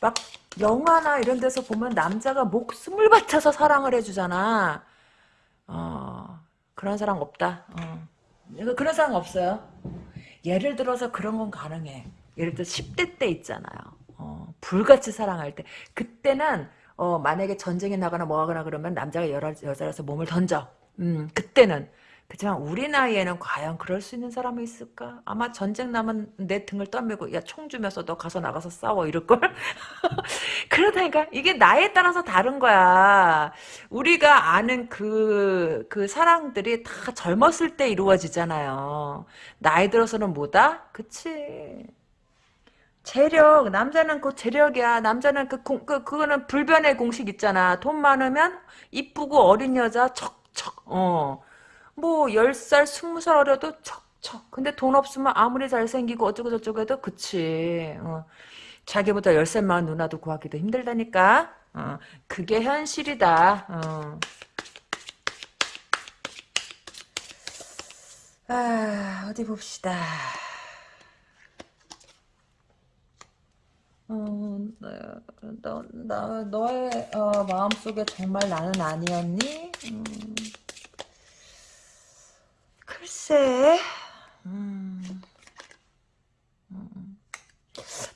막, 영화나 이런 데서 보면 남자가 목숨을 바쳐서 사랑을 해주잖아. 어, 그런 사람 없다. 어. 그런 사람 없어요. 예를 들어서 그런 건 가능해. 예를 들어 10대 때 있잖아요. 어, 불같이 사랑할 때. 그때는 어, 만약에 전쟁에 나거나 뭐 하거나 그러면 남자가 여자, 여자라서 몸을 던져. 음, 그때는. 그렇지만 우리 나이에는 과연 그럴 수 있는 사람이 있을까? 아마 전쟁 나면 내 등을 떠밀고 야 총 주면서 너 가서 나가서 싸워 이럴걸? 그러다니까 이게 나이에 따라서 다른 거야. 우리가 아는 그, 그 사랑들이 다 젊었을 때 이루어지잖아요. 나이 들어서는 뭐다? 그치. 재력 남자는 그 재력이야 남자는 그, 공, 그 그거는 불변의 공식 있잖아 돈 많으면 이쁘고 어린 여자 척척 어뭐 10살 20살 어려도 척척 근데 돈 없으면 아무리 잘생기고 어쩌고 저쩌고 해도 그치 어. 자기보다 10살 많은 누나도 구하기도 힘들다니까 어. 그게 현실이다 어. 아 어디 봅시다 어, 너, 너, 너의 어, 마음속에 정말 나는 아니었니? 음, 글쎄, 음, 음.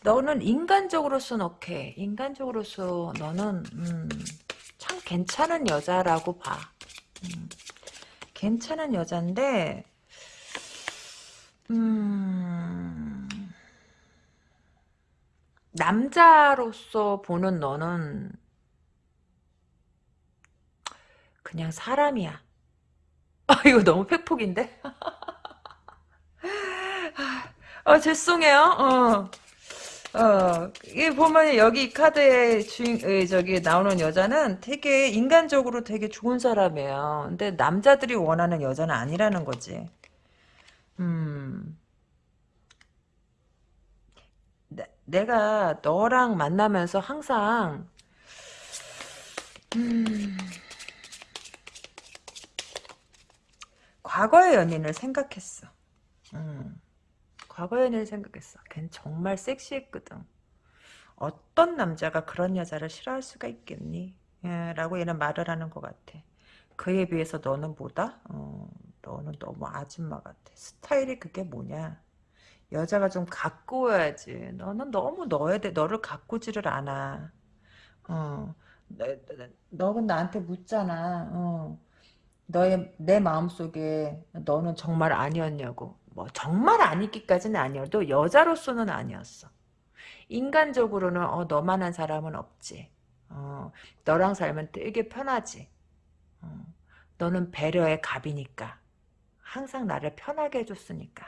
너는 인간적으로서는 오케이. 인간적으로서 너는 음, 참 괜찮은 여자라고 봐. 음, 괜찮은 여잔데, 음. 남자로서 보는 너는 그냥 사람이야. 아, 이거 너무 팩폭인데? 아, 죄송해요. 어. 어, 이 보면 여기 카드에 주인, 저기 나오는 여자는 되게 인간적으로 되게 좋은 사람이에요. 근데 남자들이 원하는 여자는 아니라는 거지. 음. 내가 너랑 만나면서 항상 음, 과거의 연인을 생각했어. 음, 과거의 연인을 생각했어. 걔는 정말 섹시했거든. 어떤 남자가 그런 여자를 싫어할 수가 있겠니? 예, 라고 얘는 말을 하는 것 같아. 그에 비해서 너는 뭐다? 어, 너는 너무 아줌마 같아. 스타일이 그게 뭐냐? 여자가 좀 가꾸어야지. 너는 너무 너에 대 너를 가꾸지를 않아. 어, 내, 너는 나한테 묻잖아. 어, 너의 내 마음속에 너는 정말 아니었냐고. 뭐 정말 아니기까지는 아니어도 여자로서는 아니었어. 인간적으로는 어, 너만한 사람은 없지. 어, 너랑 살면 되게 편하지. 어, 너는 배려의 갑이니까. 항상 나를 편하게 해줬으니까.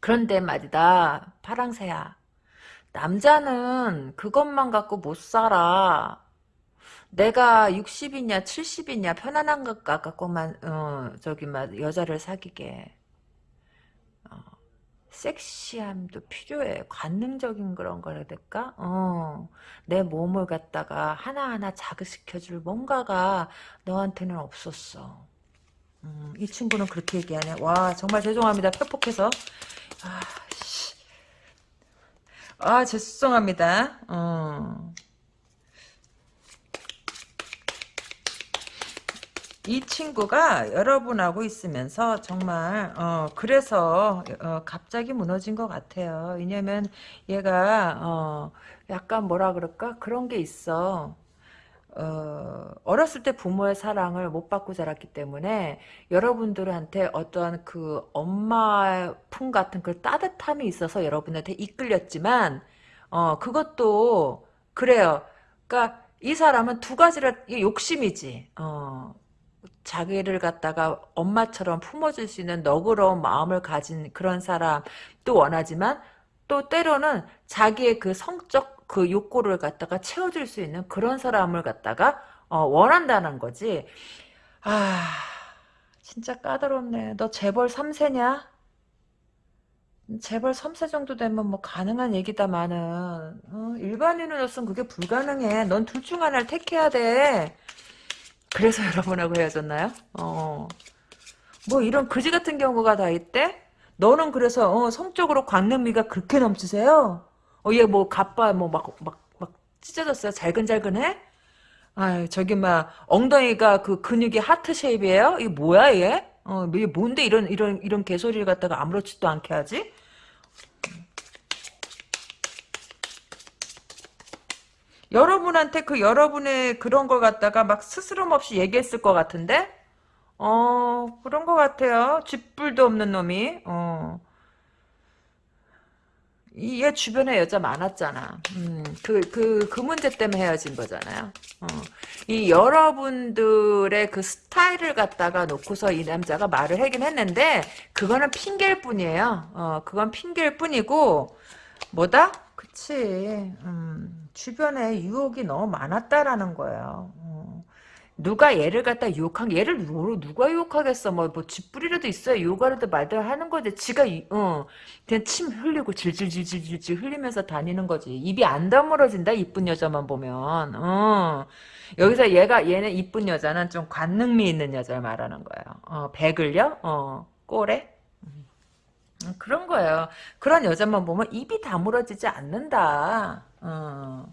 그런데 말이다. 파랑새야. 남자는 그것만 갖고 못 살아. 내가 60이냐 70이냐 편안한 것 갖고만 어, 저기 막 여자를 사귀게 어, 섹시함도 필요해 관능적인 그런 거라 될까 어, 내 몸을 갖다가 하나하나 자극시켜줄 뭔가가 너한테는 없었어 음, 이 친구는 그렇게 얘기하네 와 정말 죄송합니다 펴폭해서 아, 씨. 아 죄송합니다. 어. 이 친구가 여러분하고 있으면서 정말 어 그래서 어, 갑자기 무너진 것 같아요. 왜냐면 얘가 어 약간 뭐라 그럴까 그런 게 있어. 어, 어렸을 때 부모의 사랑을 못 받고 자랐기 때문에 여러분들한테 어떠한 그 엄마 품 같은 그 따뜻함이 있어서 여러분한테 이끌렸지만 어, 그것도 그래요. 그러니까 이 사람은 두 가지를 욕심이지. 어, 자기를 갖다가 엄마처럼 품어줄 수 있는 너그러운 마음을 가진 그런 사람도 원하지만 또 때로는 자기의 그 성적 그 욕구를 갖다가 채워줄 수 있는 그런 사람을 갖다가 어, 원한다는 거지. 아 진짜 까다롭네. 너 재벌 3세냐? 재벌 3세 정도 되면 뭐 가능한 얘기다마는 어, 일반인으로서는 그게 불가능해. 넌 둘 중 하나를 택해야 돼. 그래서 여러분하고 헤어졌나요? 어. 뭐 이런 그지 같은 경우가 다 있대? 너는 그래서 어, 성적으로 광능미가 그렇게 넘치세요? 어, 얘뭐 가빠 뭐막 막 막 찢어졌어요? 잘근잘근해? 아, 저기 막 엉덩이가 그 근육이 하트 쉐입이에요? 이게 뭐야 얘? 어, 이게 뭔데 이런 이런 이런 개소리를 갖다가 아무렇지도 않게 하지? 여러분한테 그 여러분의 그런 걸 갖다가 막 스스럼 없이 얘기했을 것 같은데? 어, 그런 것 같아요. 쥐뿔도 없는 놈이. 어. 이얘 주변에 여자 많았잖아. 음, 그, 그, 그 문제 때문에 헤어진 거잖아요. 어. 이 여러분들의 그 스타일을 갖다가 놓고서 이 남자가 말을 하긴 했는데, 그거는 핑계일 뿐이에요. 어, 그건 핑계일 뿐이고, 뭐다? 그치. 음, 주변에 유혹이 너무 많았다라는 거예요. 어. 누가 얘를 갖다 유혹한 얘를 누, 누가 유혹하겠어? 뭐, 뭐 쥐뿌리라도 있어야 유혹하려도 말도 하는 거지. 지가 어 그냥 침 흘리고 질질질질질 흘리면서 다니는 거지. 입이 안 다물어진다 이쁜 여자만 보면. 어. 여기서 얘가 얘는 이쁜 여자는 좀 관능미 있는 여자를 말하는 거예요. 어 백을요 어 꼬래 음, 그런 거예요. 그런 여자만 보면 입이 다물어지지 않는다. 어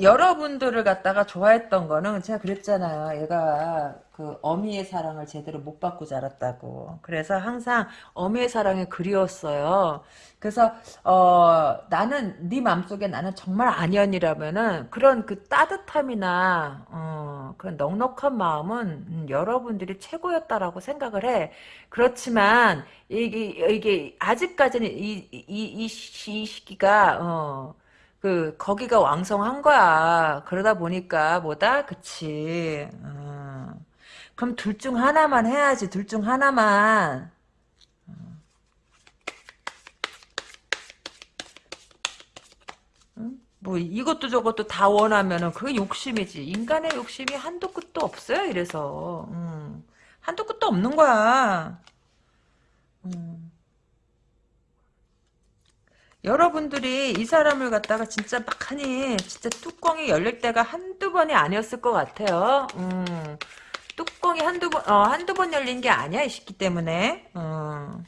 여러분들을 갖다가 좋아했던 거는 제가 그랬잖아요. 얘가 그 어미의 사랑을 제대로 못 받고 자랐다고. 그래서 항상 어미의 사랑이 그리웠어요. 그래서 어 나는 네 맘속에 나는 정말 아니언이라면은 그런 그 따뜻함이나 어 그런 넉넉한 마음은 음, 여러분들이 최고였다라고 생각을 해. 그렇지만 이게 이게 아직까지는 이이이 시기가 어 그 거기가 왕성한 거야. 그러다 보니까 뭐다? 그치. 어. 그럼 둘 중 하나만 해야지. 둘 중 하나만. 응? 뭐 이것도 저것도 다 원하면은 그게 욕심이지. 인간의 욕심이 한도 끝도 없어요. 이래서 음. 한도 끝도 없는 거야. 음. 여러분들이 이 사람을 갖다가 진짜 막 하니 진짜 뚜껑이 열릴 때가 한두 번이 아니었을 것 같아요. 음, 뚜껑이 한두 번, 어, 한두 번 열린 게 아니야, 이 시기 때문에. 어.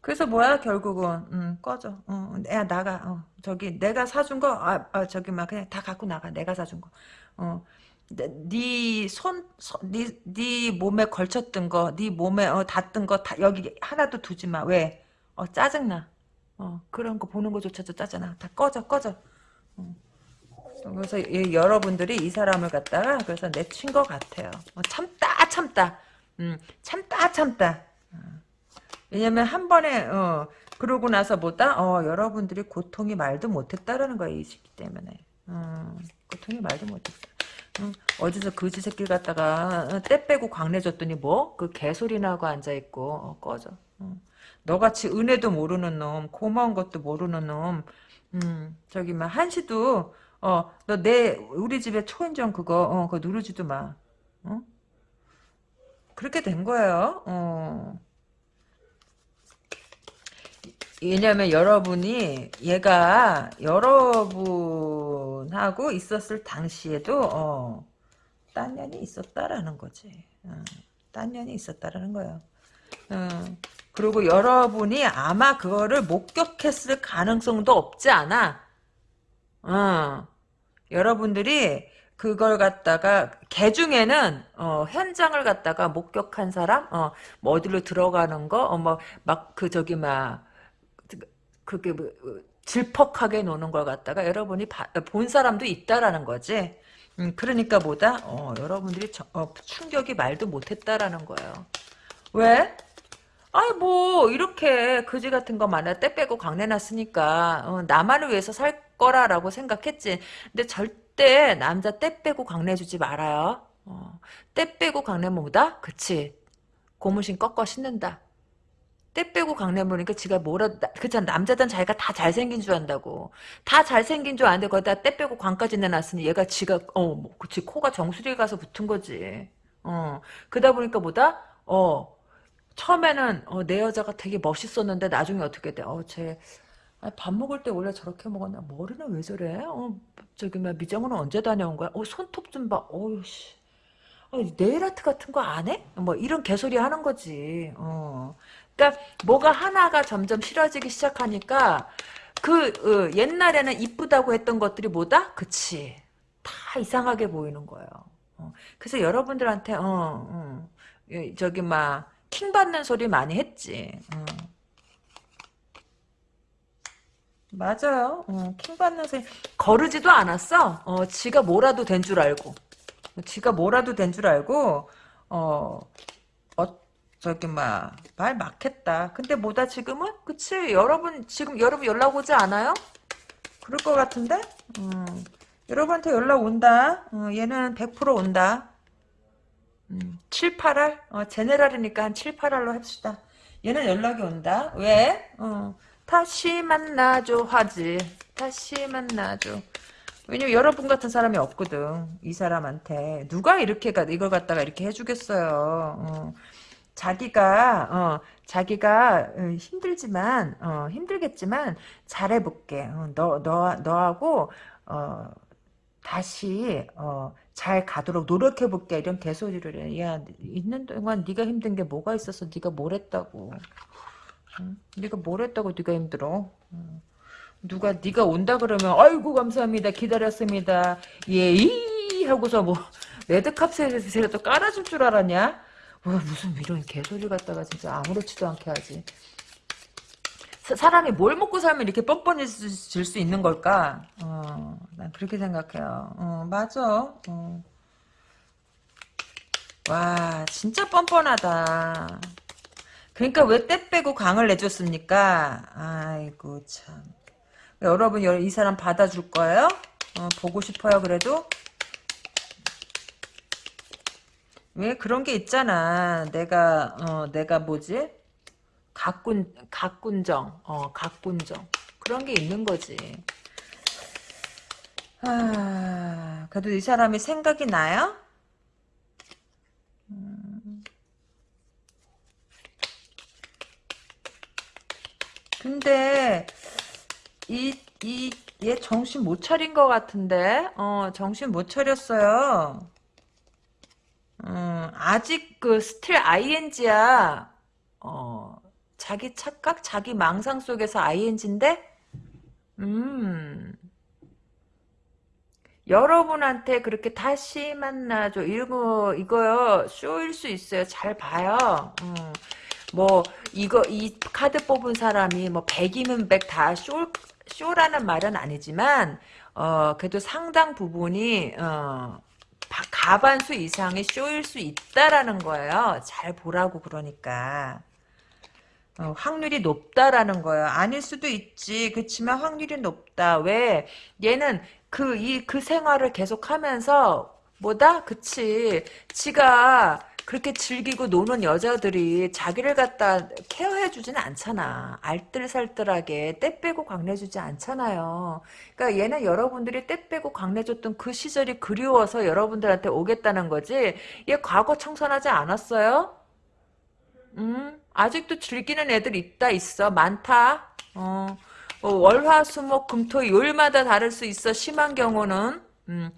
그래서 뭐야, 결국은. 음, 꺼져. 어, 야, 나가. 어, 저기, 내가 사준 거, 아, 아, 저기, 막, 그냥 다 갖고 나가. 내가 사준 거. 어, 네 손, 네, 네 몸에 걸쳤던 거, 네 몸에 어, 닿던 거, 다, 여기 하나도 두지 마. 왜? 어, 짜증나. 어, 그런 거 보는 거조차도 짜잖아. 다 꺼져, 꺼져. 어. 그래서 이, 여러분들이 이 사람을 갖다가 그래서 내친 것 같아요. 어, 참다, 참다. 음, 참다, 참다. 어. 왜냐면 한 번에 어, 그러고 나서 보다 어, 여러분들이 고통이 말도 못했다라는 거야 이 시기 때문에. 어, 고통이 말도 못했다. 응, 어디서 그지 새끼 갖다가 어, 때 빼고 광내 줬더니 뭐? 그 개소리 나고 앉아있고 어, 꺼져. 응. 너같이 은혜도 모르는 놈, 고마운 것도 모르는 놈, 음, 저기, 막, 한시도, 어, 너 내, 우리 집에 초인종 그거, 어, 그거 누르지도 마. 어? 그렇게 된 거예요, 어. 왜냐면 여러분이, 얘가 여러분하고 있었을 당시에도, 어, 딴 년이 있었다라는 거지. 어, 딴 년이 있었다라는 거예요. 어. 그리고 여러분이 아마 그거를 목격했을 가능성도 없지 않아. 어. 여러분들이 그걸 갖다가 개 중에는 어, 현장을 갖다가 목격한 사람, 어, 뭐 어디로 들어가는 거, 어, 뭐막 그 저기 막 그게 뭐, 질퍽하게 노는 걸 갖다가 여러분이 바, 본 사람도 있다라는 거지. 음, 그러니까 뭐다? 어, 여러분들이 저, 어, 충격이 말도 못했다라는 거예요. 왜? 아이 뭐 이렇게 그지 같은 거 많아. 때 빼고 강내놨으니까 어, 나만을 위해서 살 거라라고 생각했지. 근데 절대 남자 때 빼고 강내주지 말아요. 어, 때 빼고 강내면 뭐다? 그치. 고무신 꺾어 신는다. 때 빼고 강내 보니까 지가 뭐라 그잖아 남자든 자기가 다 잘생긴 줄 안다고. 다 잘생긴 줄 아는데 거기다 때 빼고 광까지 내놨으니 얘가 지가 어 뭐, 그치. 코가 정수리에 가서 붙은 거지. 어 그러다 보니까 뭐다? 어 처음에는 어, 내 여자가 되게 멋있었는데 나중에 어떻게 돼? 어, 쟤 밥 먹을 때 원래 저렇게 먹었나? 머리는 왜 저래? 어, 저기 막 미정은 언제 다녀온 거야? 어, 손톱 좀 봐. 어우 씨. 어, 네일 아트 같은 거 안 해? 뭐 이런 개소리 하는 거지. 어. 그러니까 뭐가 하나가 점점 싫어지기 시작하니까 그 어, 옛날에는 이쁘다고 했던 것들이 뭐다? 그치. 다 이상하게 보이는 거예요. 어. 그래서 여러분들한테 어, 어, 저기 막 킹 받는 소리 많이 했지. 어. 맞아요. 어, 킹 받는 소리 거르지도 않았어. 어, 지가 뭐라도 된 줄 알고. 지가 뭐라도 된 줄 알고 어, 어 저기 막말 막했다. 근데 뭐다 지금은? 그치? 여러분 지금 여러분 연락 오지 않아요? 그럴 것 같은데? 음, 여러분한테 연락 온다. 어, 얘는 100% 온다. 음, 7, 8알? 어, 제네랄이니까 한 7, 8알로 합시다. 얘는 연락이 온다. 왜? 어, 다시 만나줘 하지. 다시 만나줘. 왜냐면 여러분 같은 사람이 없거든. 이 사람한테. 누가 이렇게, 이걸 갖다가 이렇게 해주겠어요. 어. 자기가, 어, 자기가 어, 힘들지만, 어, 힘들겠지만, 잘해볼게. 어, 너, 너, 너하고, 어, 다시, 어, 잘 가도록 노력해 볼게. 이런 개소리를 해. 야, 있는 동안 네가 힘든 게 뭐가 있어서 네가 뭘 했다고. 응? 네가 뭘 했다고 네가 힘들어. 응. 누가 네가 온다 그러면 아이고 감사합니다 기다렸습니다 예이 하고서 뭐 레드캅셋에서 깔아줄 줄 알았냐 와 무슨 이런 개소리 갖다가 진짜 아무렇지도 않게 하지 사람이 뭘 먹고 살면 이렇게 뻔뻔해질 수 있는 걸까 어, 난 그렇게 생각해요 어, 맞아 어. 와 진짜 뻔뻔하다 그러니까 왜 때 빼고 강을 내줬습니까 아이고 참 여러분 이 사람 받아줄 거예요? 어, 보고 싶어요 그래도? 왜 그런 게 있잖아. 내가 어 내가 뭐지? 각군 각군정 어 각군정 그런 게 있는 거지. 아 그래도 이 사람이 생각이 나요? 음. 근데 이, 이, 얘 정신 못 차린 것 같은데? 어, 정신 못 차렸어요. 음, 아직 그 still ING야. 어, 자기 착각, 자기 망상 속에서 ING인데? 음. 여러분한테 그렇게 다시 만나줘. 이거, 이거요, 쇼일 수 있어요. 잘 봐요. 음. 뭐, 이거, 이 카드 뽑은 사람이 뭐, 100이면 100다 쇼, 쇼라는 말은 아니지만 어 그래도 상당 부분이 어 가반수 이상의 쇼일 수 있다라는 거예요. 잘 보라고 그러니까. 어, 확률이 높다라는 거예요. 아닐 수도 있지. 그렇지만 확률이 높다. 왜? 얘는 그, 이, 그 생활을 계속 하면서, 뭐다? 그치. 지가 그렇게 즐기고 노는 여자들이 자기를 갖다 케어해주지는 않잖아. 알뜰살뜰하게 때 빼고 광내주지 않잖아요. 그러니까 얘는 여러분들이 때 빼고 광내줬던 그 시절이 그리워서 여러분들한테 오겠다는 거지. 얘 과거 청산하지 않았어요? 음, 아직도 즐기는 애들 있다 있어. 많다. 어, 어 월화수목 금토 요일마다 다를 수 있어. 심한 경우는 음,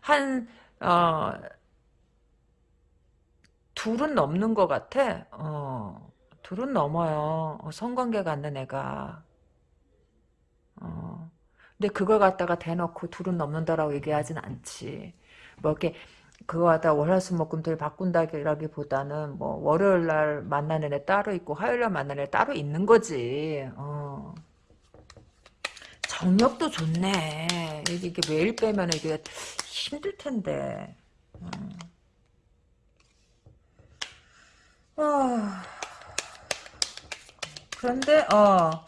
한 어, 둘은 넘는 것 같아. 어, 둘은 넘어요. 어, 성관계가 안된 애가. 어, 근데 그걸 갖다가 대놓고 둘은 넘는다라고 얘기하진 않지. 뭐 이렇게 그거 갖다 월화수목금토일 바꾼다기보다는 뭐 월요일 날 만나는 애 따로 있고 화요일 날 만나는 애 따로 있는 거지. 어. 정력도 좋네. 이게, 이게 매일 빼면 이게 힘들 텐데. 어. 어... 그런데 어.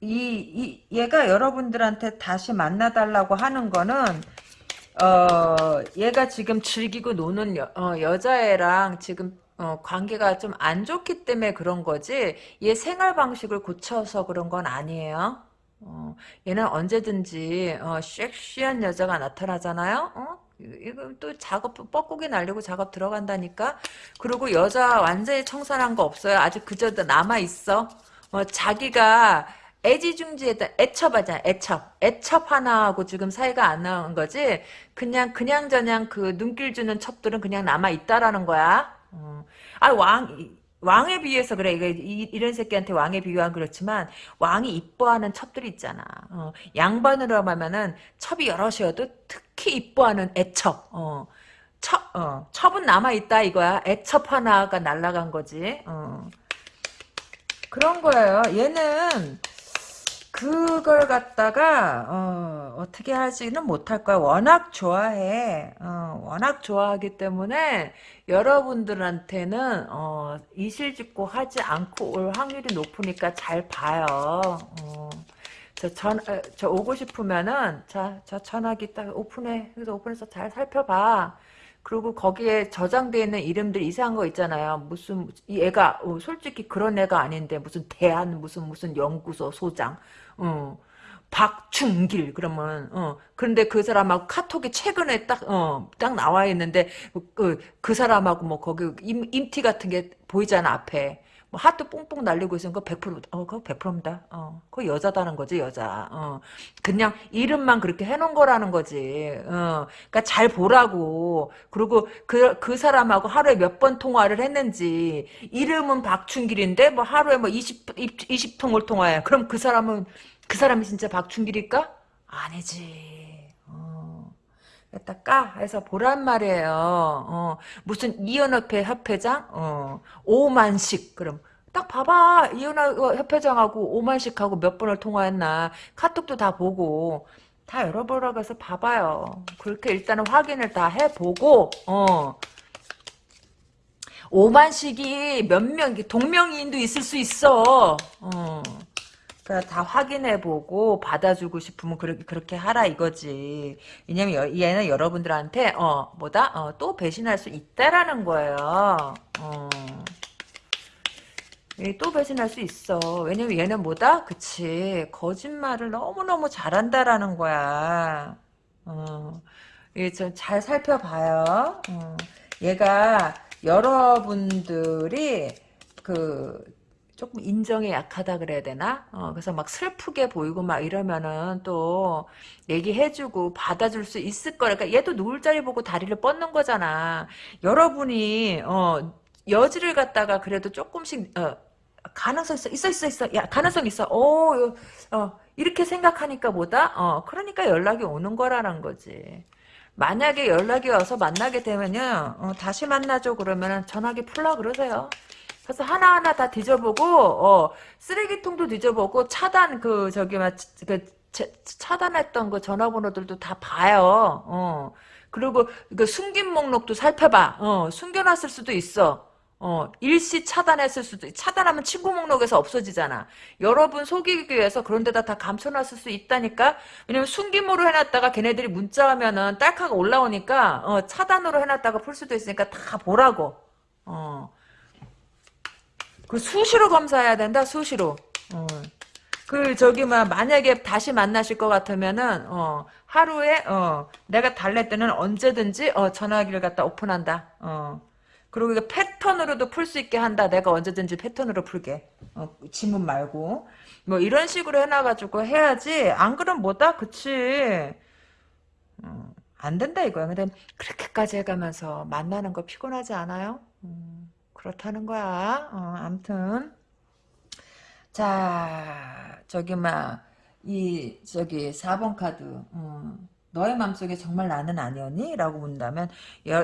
이, 이 얘가 여러분들한테 다시 만나달라고 하는 거는 어 얘가 지금 즐기고 노는 여, 어, 여자애랑 지금 어, 관계가 좀 안 좋기 때문에 그런 거지 얘 생활 방식을 고쳐서 그런 건 아니에요. 어, 얘는 언제든지 어, 섹시한 여자가 나타나잖아요. 어? 이거 또 작업 뻐꾸기 날리고 작업 들어간다니까. 그리고 여자 완전히 청산한 거 없어요. 아직 그저 남아 있어. 어, 자기가 애지중지에다 애첩하잖아. 애첩. 애첩 하나하고 지금 사이가 안 나온 거지. 그냥 그냥 저냥 그 눈길 주는 첩들은 그냥 남아 있다라는 거야. 어. 아왕 왕에 비해서 그래. 이거 이, 런 새끼한테 왕에 비유한 그렇지만 왕이 이뻐하는 첩들이 있잖아. 어, 양반으로 하면은 첩이 여럿이어도 특히 이뻐하는 애첩. 어, 첩, 어, 첩은 남아 있다 이거야. 애첩 하나가 날라간 거지. 어. 그런 거예요. 얘는 그걸 갖다가 어, 떻게 하지는 못할 거야. 워낙 좋아해. 어, 워낙 좋아하기 때문에 여러분들한테는 어, 이실직고 하지 않고 올 확률이 높으니까 잘 봐요. 어, 저, 전, 어, 저 오고 싶으면은 자, 저 전화기 딱 오픈해. 그래서 오픈해서 잘 살펴봐. 그리고 거기에 저장되어 있는 이름들 이상한 거 있잖아요. 무슨 얘가 어, 솔직히 그런 애가 아닌데 무슨 대한 무슨 무슨 연구소 소장 어. 박충길 그러면 어 그런데 그 사람하고 카톡이 최근에 딱어딱 어, 나와 있는데 그, 그 사람하고 뭐 거기 임, 임티 같은 게 보이잖아 앞에 뭐 하트 뽕뽕 날리고 있으면 그거 100% 어, 그거 100%입니다. 어, 그거 여자다는 거지, 여자. 어, 그냥 이름만 그렇게 해놓은 거라는 거지. 어, 그러니까 잘 보라고. 그리고 그, 그 사람하고 하루에 몇 번 통화를 했는지, 이름은 박춘길인데, 뭐 하루에 뭐 20, 20통을 통화해. 그럼 그 사람은, 그 사람이 진짜 박춘길일까? 아니지. 어. 갖다 까 해서 보란 말이에요. 어, 무슨 이연협회 협회장 어, 5만씩 그럼 딱 봐봐 이연협회장하고 5만씩하고 몇 번을 통화했나 카톡도 다 보고 다 열어보라고 해서 봐봐요. 그렇게 일단은 확인을 다 해보고 어 5만씩이 몇 명, 동명이인도 있을 수 있어. 어. 그러니까 다 확인해보고 받아주고 싶으면 그렇게 그렇게 하라 이거지. 왜냐면 얘는 여러분들한테 어 뭐다 어, 또 배신할 수 있다라는 거예요. 어. 또 배신할 수 있어. 왜냐면 얘는 뭐다? 그치. 거짓말을 너무너무 잘한다라는 거야. 어. 좀잘 살펴봐요. 어. 얘가 여러분들이 그 조금 인정에 약하다 그래야 되나? 어, 그래서 막 슬프게 보이고 막 이러면은 또 얘기해주고 받아줄 수 있을 거니까 그러니까 얘도 누울 자리 보고 다리를 뻗는 거잖아. 여러분이 어, 여지를 갖다가 그래도 조금씩 어, 가능성 있어 있어 있어 있어. 야 가능성 있어. 어, 어 이렇게 생각하니까 뭐다? 어 그러니까 연락이 오는 거라는 거지. 만약에 연락이 와서 만나게 되면요. 어, 다시 만나죠 그러면은 전화기 풀라 그러세요 그래서 하나하나 다 뒤져보고 어, 쓰레기통도 뒤져보고 차단 그 저기 막그 차단했던 그 전화번호들도 다 봐요. 어. 그리고 그 숨긴 목록도 살펴봐. 어, 숨겨놨을 수도 있어. 어, 일시 차단했을 수도 차단하면 친구 목록에서 없어지잖아. 여러분 속이기 위해서 그런 데다 다 감춰놨을 수 있다니까. 왜냐면 숨김으로 해놨다가 걔네들이 문자 하면은 딸카가 올라오니까 어, 차단으로 해놨다가 풀 수도 있으니까 다 보라고. 어. 그 수시로 검사해야 된다. 수시로. 어. 그 저기 막 만약에 다시 만나실 것 같으면은 어, 하루에 어, 내가 달랠 때는 언제든지 어, 전화기를 갖다 오픈한다. 어. 그리고 이거 패턴으로도 풀 수 있게 한다. 내가 언제든지 패턴으로 풀게. 어, 지문 말고. 뭐 이런 식으로 해놔가지고 해야지. 안 그럼 뭐다? 그치. 어, 안 된다 이거야. 근데 그렇게까지 해가면서 만나는 거 피곤하지 않아요? 음. 그렇다는 거야. 어, 암튼. 자, 저기, 막, 이, 저기, 4번 카드. 음, 너의 마음속에 정말 나는 아니었니? 라고 묻는다면,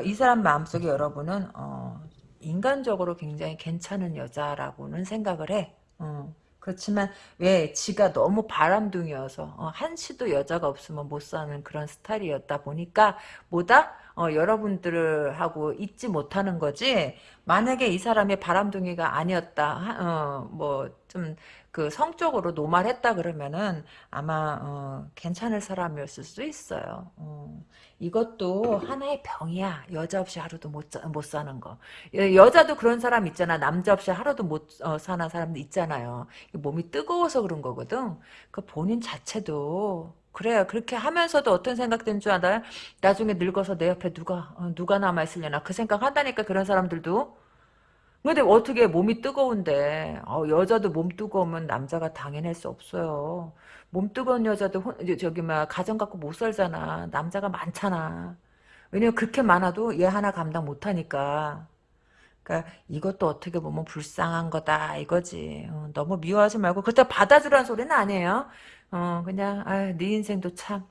이 사람 마음속에 여러분은, 어, 인간적으로 굉장히 괜찮은 여자라고는 생각을 해. 어, 그렇지만 왜 지가 너무 바람둥이여서 어, 한시도 여자가 없으면 못 사는 그런 스타일이었다 보니까 뭐다 어, 여러분들하고 잊지 못하는 거지 만약에 이 사람이 바람둥이가 아니었다 어, 뭐좀 그 성적으로 노말했다 그러면은 아마 어, 괜찮을 사람이었을 수 있어요. 어. 이것도 하나의 병이야. 여자 없이 하루도 못, 못 사는 거. 여자도 그런 사람 있잖아. 남자 없이 하루도 못 어, 사는 사람도 있잖아요. 몸이 뜨거워서 그런 거거든. 그 본인 자체도 그래요. 그렇게 하면서도 어떤 생각 드는 줄 알아요? 나중에 늙어서 내 옆에 누가 어, 누가 남아 있으려나 그 생각 한다니까 그런 사람들도. 근데 어떻게 몸이 뜨거운데 어, 여자도 몸 뜨거우면 남자가 당해낼 수 없어요. 몸 뜨거운 여자도 혼- 저기 막 가정 갖고 못 살잖아. 남자가 많잖아. 왜냐면 그렇게 많아도 얘 하나 감당 못하니까. 그러니까 이것도 어떻게 보면 불쌍한 거다 이거지. 어, 너무 미워하지 말고 그렇다고 받아주라는 소리는 아니에요. 어 그냥 아, 네 인생도 참.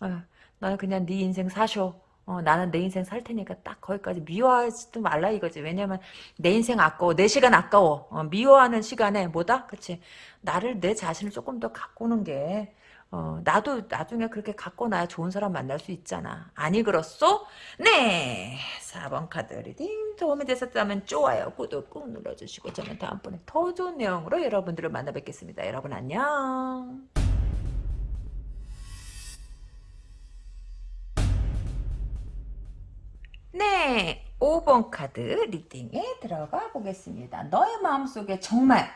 어, 나 그냥 네 인생 사쇼. 어, 나는 내 인생 살 테니까 딱 거기까지 미워하지도 말라 이거지. 왜냐면 내 인생 아까워. 내 시간 아까워. 어, 미워하는 시간에 뭐다? 그치? 나를 내 자신을 조금 더 가꾸는 게 어, 나도 나중에 그렇게 갖고 나야 좋은 사람 만날 수 있잖아. 아니 그렇소? 네. 4번 카드 리딩 도움이 되셨다면 좋아요, 구독 꾹 눌러주시고 저는 다음번에 더 좋은 내용으로 여러분들을 만나 뵙겠습니다. 여러분 안녕. 네. 5번 카드 리딩에 들어가 보겠습니다. 너의 마음속에 정말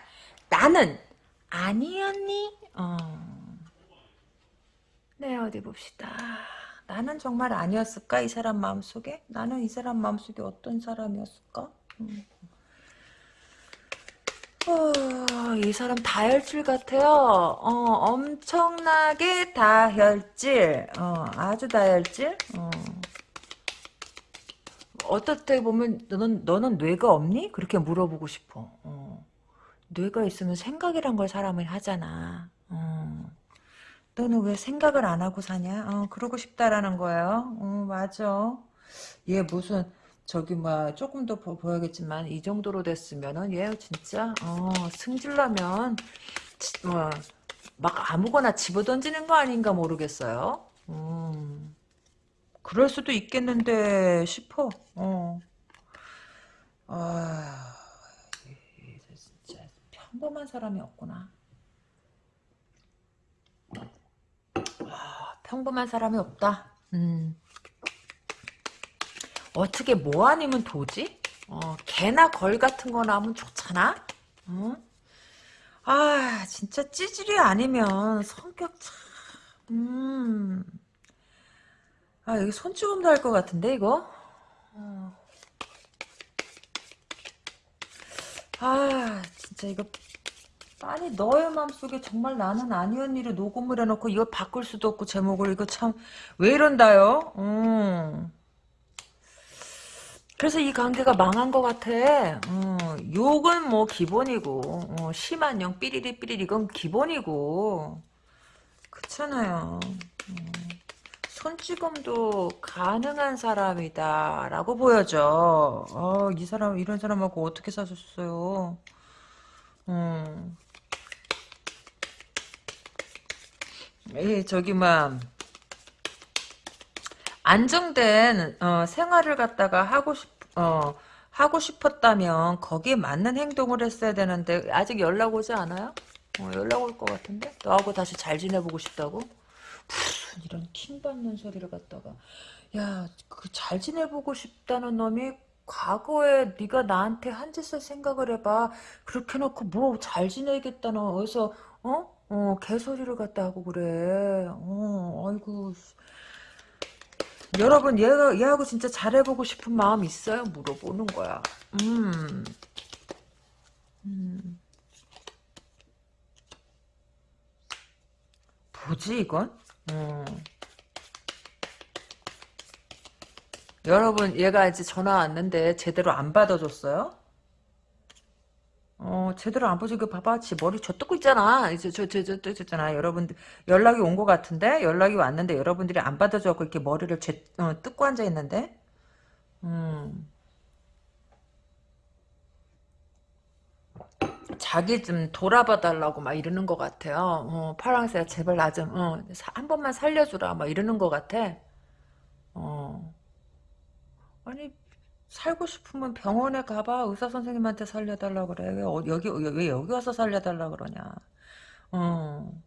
나는 아니었니? 어. 네, 어디 봅시다. 나는 정말 아니었을까? 이 사람 마음속에? 나는 이 사람 마음속에 어떤 사람이었을까? 음. 어, 이 사람 다혈질 같아요. 어, 엄청나게 다혈질. 어, 아주 다혈질. 어. 어떻게 보면 너는 너는 뇌가 없니? 그렇게 물어보고 싶어. 어. 뇌가 있으면 생각이란 걸 사람이 하잖아. 어. 너는 왜 생각을 안 하고 사냐? 어, 그러고 싶다라는 거예요. 어, 맞아. 얘 무슨 저기 뭐 조금 더 보, 보야겠지만 이 정도로 됐으면은 얘 진짜 어, 승질나면 지- 뭐, 막 아무거나 집어던지는 거 아닌가 모르겠어요. 음, 그럴 수도 있겠는데 싶어. 어. 아, 진짜 평범한 사람이 없구나. 아, 평범한 사람이 없다. 음. 어떻게 뭐 아니면 도지? 어, 개나 걸 같은 거 나오면 좋잖아? 어? 아, 진짜 찌질이 아니면 성격 참, 음. 아, 여기 손찌검도 할 것 같은데, 이거? 어. 아, 진짜 이거 아니 너의 마음속에 정말 나는 아니었니로 녹음을 해놓고 이걸 바꿀 수도 없고 제목을 이거 참 왜 이런다요? 음. 그래서 이 관계가 망한 것 같아. 음, 욕은 뭐 기본이고 어, 심한 영 삐리리 삐리리 이건 기본이고 그렇잖아요. 음, 손찌검도 가능한 사람이다 라고 보여져. 어, 이 사람 이런 사람하고 어떻게 사셨어요? 음. 예, 저기 막 안정된 어, 생활을 갖다가 하고 싶 어, 하고 싶었다면 거기에 맞는 행동을 했어야 되는데 아직 연락 오지 않아요? 어, 연락 올 것 같은데 너하고 다시 잘 지내보고 싶다고? 무슨 이런 킹 받는 소리를 갖다가 야 그 잘 지내보고 싶다는 놈이 과거에 네가 나한테 한 짓을 생각을 해봐 그렇게 놓고 뭐 잘 지내겠다는 어디서 어? 어 개소리를 갖다 하고 그래 어 아이고 여러분 얘가 얘하고 진짜 잘해보고 싶은 마음 있어요? 물어보는 거야. 음, 음. 뭐지 이건? 어. 여러분 얘가 이제 전화 왔는데 제대로 안 받아줬어요? 어 제대로 안 받아줘. 그 봐봐, 지 머리 저 뜯고 있잖아. 이제 저 저저 뜯었잖아. 여러분들 연락이 온 것 같은데 연락이 왔는데 여러분들이 안 받아줘갖고 이렇게 머리를 제, 어, 뜯고 앉아 있는데. 음. 자기 좀 돌아봐 달라고 막 이러는 것 같아요. 어, 파랑새야 제발 나 좀, 어, 사- 한 번만 살려주라 막 이러는 것 같아. 어. 아니 살고 싶으면 병원에 가봐 의사 선생님한테 살려달라 그래 왜 어, 여기 왜 여기 와서 살려달라 그러냐 어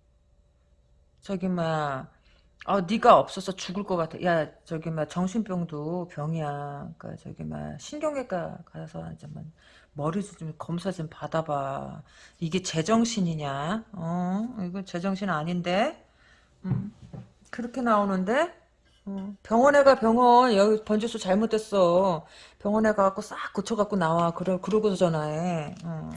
저기 막 어, 네가 없어서 죽을 것 같아. 야, 저기 막 정신병도 병이야. 그러니까 저기 막 신경외과 가서 이제 막 머리 좀 검사 좀 받아봐. 이게 제정신이냐? 어, 이거 제정신 아닌데. 음. 그렇게 나오는데 어, 병원에 가 병원 여기 번지수 잘못됐어 병원에 가갖고 싹 고쳐갖고 나와 그래 그러고서 전화해 어.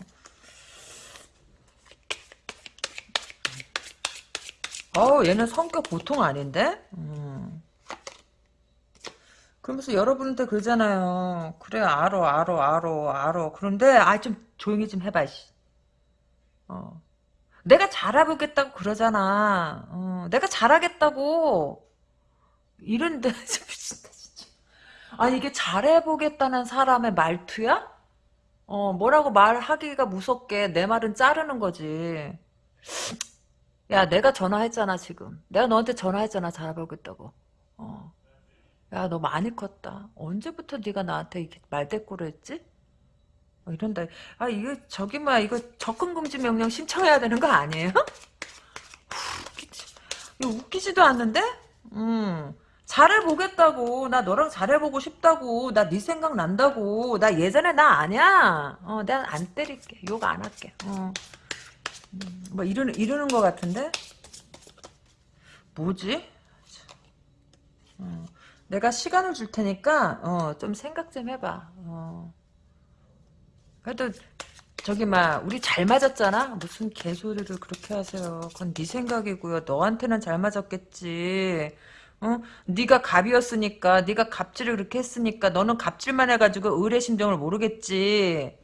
어 얘는 성격 보통 아닌데 음. 그러면서 여러분한테 그러잖아요 그래 알어 알어 알어 알어 그런데 아 좀 조용히 좀 해봐 씨. 어. 내가 잘해보겠다고 그러잖아 어, 내가 잘하겠다고 이런 데 미친다 진짜. 아니 이게 잘해보겠다는 사람의 말투야? 어 뭐라고 말하기가 무섭게 내 말은 자르는 거지. 야 내가 전화했잖아 지금. 내가 너한테 전화했잖아 잘해보겠다고. 어. 야 너 많이 컸다. 언제부터 네가 나한테 이렇게 말대꾸를 했지? 어, 이런다. 아 이거 저기 막 이거 접근금지 명령 신청해야 되는 거 아니에요? 웃기지. 웃기지도 않는데? 음. 잘해보겠다고 나 너랑 잘해보고 싶다고 나 네 생각 난다고 나 예전에 나 아냐 어 내가 안 때릴게. 욕 안 할게. 어. 음, 뭐 이러는 이러는 것 같은데? 뭐지? 어. 내가 시간을 줄 테니까 어, 좀 생각 좀 해봐. 어. 그래도 저기 막 우리 잘 맞았잖아? 무슨 개소리를 그렇게 하세요? 그건 네 생각이고요. 너한테는 잘 맞았겠지 어? 네가 갑이었으니까 네가 갑질을 그렇게 했으니까 너는 갑질만 해가지고 의뢰 심정을 모르겠지.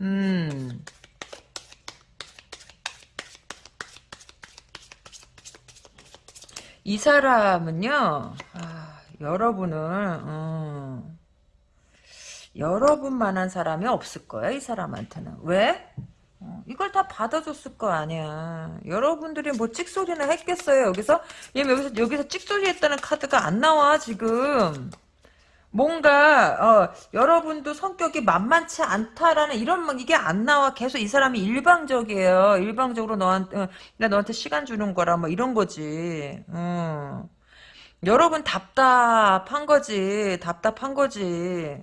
음. 이 사람은요. 아, 여러분을 음, 여러분만한 사람이 없을 거야 이 사람한테는 왜? 어, 이걸 다 받아줬을 거 아니야. 여러분들이 뭐 찍소리나 했겠어요. 여기서 얘 여기서 여기서 찍소리 했다는 카드가 안 나와 지금. 뭔가 어, 여러분도 성격이 만만치 않다라는 이런 막 이게 안 나와. 계속 이 사람이 일방적이에요. 일방적으로 너한테 어, 나 너한테 시간 주는 거라 뭐 이런 거지. 어. 여러분 답답한 거지. 답답한 거지.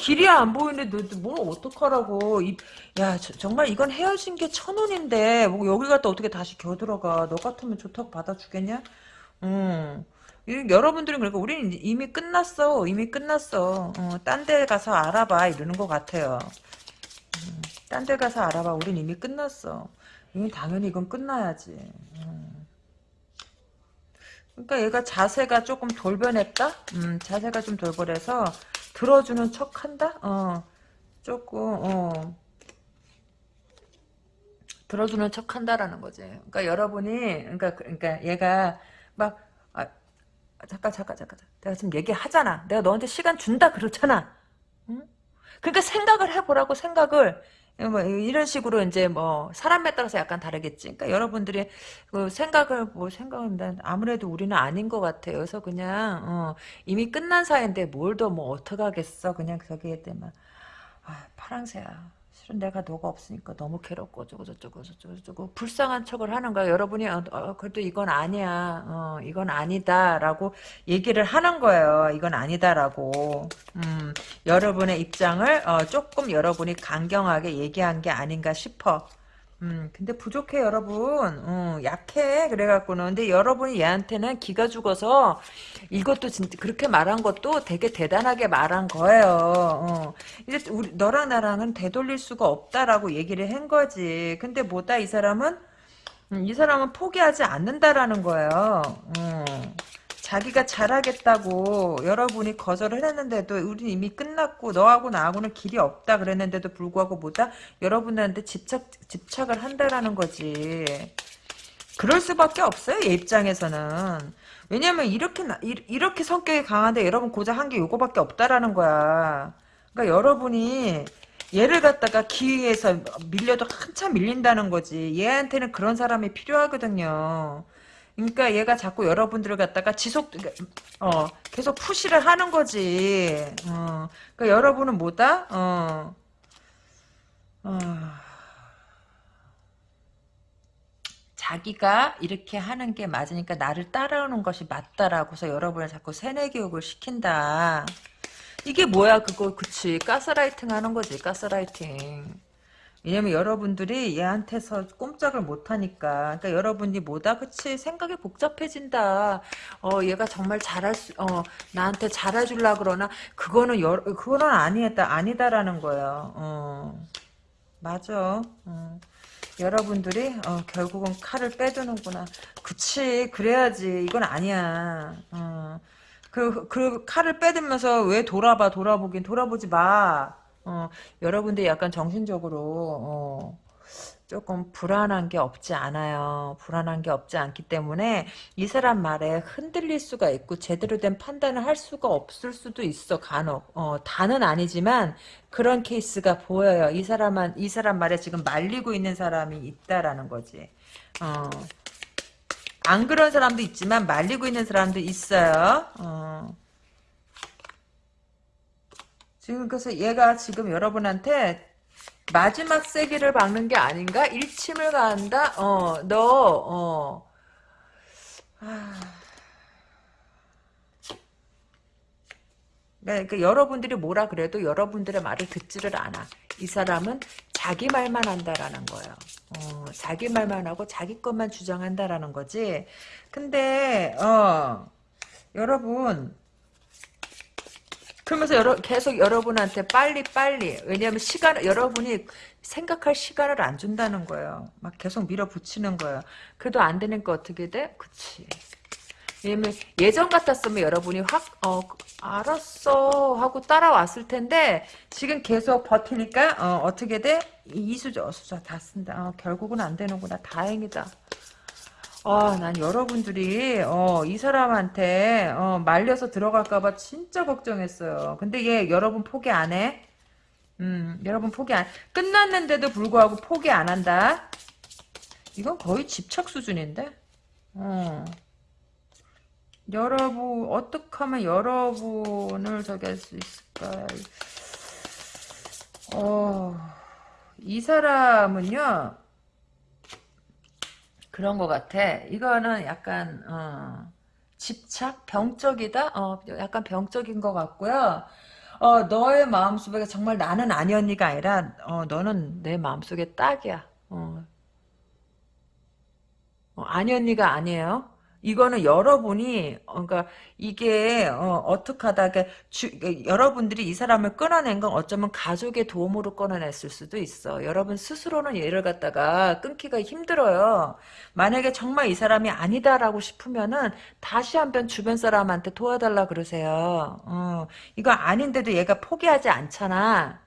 길이 안 보이는데 너뭘 어떡하라고. 이, 야 저, 정말 이건 헤어진 게 천 원인데 뭐 여기 갔다 어떻게 다시 겨들어가. 너 같으면 좋다고 받아주겠냐? 음. 여러분들은 그러니까 우리는 이미 끝났어. 이미 끝났어. 어, 딴데 가서 알아봐. 이러는 것 같아요. 음, 딴데 가서 알아봐. 우린 이미 끝났어. 이미 당연히 이건 끝나야지. 음. 그러니까 얘가 자세가 조금 돌변했다? 음, 자세가 좀 돌변해서 들어주는 척 한다? 어, 조금, 어. 들어주는 척 한다라는 거지. 그러니까 여러분이, 그러니까, 그러니까 얘가 막, 아, 잠깐, 잠깐, 잠깐. 내가 지금 얘기하잖아. 내가 너한테 시간 준다 그렇잖아. 응? 그러니까 생각을 해보라고 생각을. 뭐 이런 식으로 이제 뭐 사람에 따라서 약간 다르겠지. 그러니까 여러분들이 그 생각을 뭐 생각은 아무래도 우리는 아닌 것 같아요. 그래서 그냥 어, 이미 끝난 사이인데 뭘 더 뭐 어떡하겠어. 그냥 저기 때만 아 파랑새야. 내가 너가 없으니까 너무 괴롭고 어쩌고 저쩌고 저쩌고 저쩌고 불쌍한 척을 하는 거야. 여러분이 어, 어, 그래도 이건 아니야. 어, 이건 아니다라고 얘기를 하는 거예요. 이건 아니다라고. 음, 여러분의 입장을 어, 조금 여러분이 강경하게 얘기한 게 아닌가 싶어. 음, 근데 부족해, 여러분. 음, 약해. 그래갖고는. 근데 여러분이 얘한테는 기가 죽어서 이것도 진짜 그렇게 말한 것도 되게 대단하게 말한 거예요. 어. 이제 우리, 너랑 나랑은 되돌릴 수가 없다라고 얘기를 한 거지. 근데 뭐다, 이 사람은? 음, 이 사람은 포기하지 않는다라는 거예요. 음. 자기가 잘하겠다고 여러분이 거절을 했는데도 우리 이미 끝났고 너하고 나하고는 길이 없다 그랬는데도 불구하고 뭐다 여러분들한테 집착 집착을 한다라는 거지. 그럴 수밖에 없어요 얘 입장에서는. 왜냐면 이렇게 이렇게 성격이 강한데 여러분 고작 한 게 요거밖에 없다라는 거야. 그러니까 여러분이 얘를 갖다가 기회에서 밀려도 한참 밀린다는 거지. 얘한테는 그런 사람이 필요하거든요. 그러니까 얘가 자꾸 여러분들을 갖다가 지속 어 계속 푸시를 하는 거지. 어. 그러니까 여러분은 뭐다? 어. 어. 자기가 이렇게 하는 게 맞으니까 나를 따라오는 것이 맞다라고서 여러분을 자꾸 세뇌 교육을 시킨다. 이게 뭐야 그거 그치 가스라이팅 하는 거지 가스라이팅. 왜냐면 여러분들이 얘한테서 꼼짝을 못하니까. 그러니까 여러분이 뭐다? 그치? 생각이 복잡해진다. 어, 얘가 정말 잘할 수, 어, 나한테 잘해줄라 그러나, 그거는 여, 그거는 아니다, 아니다라는 거예요. 어, 맞아. 어. 여러분들이 어, 결국은 칼을 빼두는구나. 그치, 그래야지. 이건 아니야. 어. 그, 그 칼을 빼들면서 왜 돌아봐, 돌아보긴 돌아보지 마. 어, 여러분들 약간 정신적으로, 어, 조금 불안한 게 없지 않아요. 불안한 게 없지 않기 때문에 이 사람 말에 흔들릴 수가 있고 제대로 된 판단을 할 수가 없을 수도 있어 간혹. 어, 다는 아니지만 그런 케이스가 보여요. 이 사람은 이 사람 말에 지금 말리고 있는 사람이 있다라는 거지. 어. 안 그런 사람도 있지만 말리고 있는 사람도 있어요. 어. 지금 그래서 얘가 지금 여러분한테 마지막 세기를 박는 게 아닌가? 일침을 가한다? 어, 너, 어. 아. 그러니까 여러분들이 뭐라 그래도 여러분들의 말을 듣지를 않아. 이 사람은 자기 말만 한다라는 거예요. 어, 자기 말만 하고 자기 것만 주장한다라는 거지. 근데 어, 여러분 그러면서 여러, 계속 여러분한테 빨리 빨리 왜냐하면 시간 여러분이 생각할 시간을 안 준다는 거예요. 막 계속 밀어붙이는 거예요. 그래도 안 되니까 어떻게 돼? 그치. 왜냐면 예전 같았으면 여러분이 확 어, 알았어 하고 따라왔을 텐데 지금 계속 버티니까 어, 어떻게 돼? 이수저 어수저 다 쓴다. 어, 결국은 안 되는구나. 다행이다. 아, 난 여러분들이 어, 이 사람한테 어, 말려서 들어갈까 봐 진짜 걱정했어요. 근데 얘 여러분 포기 안 해? 음, 여러분 포기 안 끝났는데도 불구하고 포기 안 한다. 이건 거의 집착 수준인데. 어. 여러분 어떻게 하면 여러분을 저기 할 수 있을까? 어, 이 사람은요. 그런 것 같아. 이거는 약간 어, 집착, 병적이다. 어, 약간 병적인 것 같고요. 어, 너의 마음속에 정말 나는 아니언니가 아니라 어, 너는 내 마음속에 딱이야. 어. 어, 아니언니가 아니에요. 이거는 여러분이 어, 그러니까 이게 어, 떻게 하다가 주, 여러분들이 이 사람을 끊어낸 건 어쩌면 가족의 도움으로 끊어냈을 수도 있어. 여러분 스스로는 얘를 갖다가 끊기가 힘들어요. 만약에 정말 이 사람이 아니다라고 싶으면은 다시 한번 주변 사람한테 도와달라 그러세요. 어, 이거 아닌데도 얘가 포기하지 않잖아.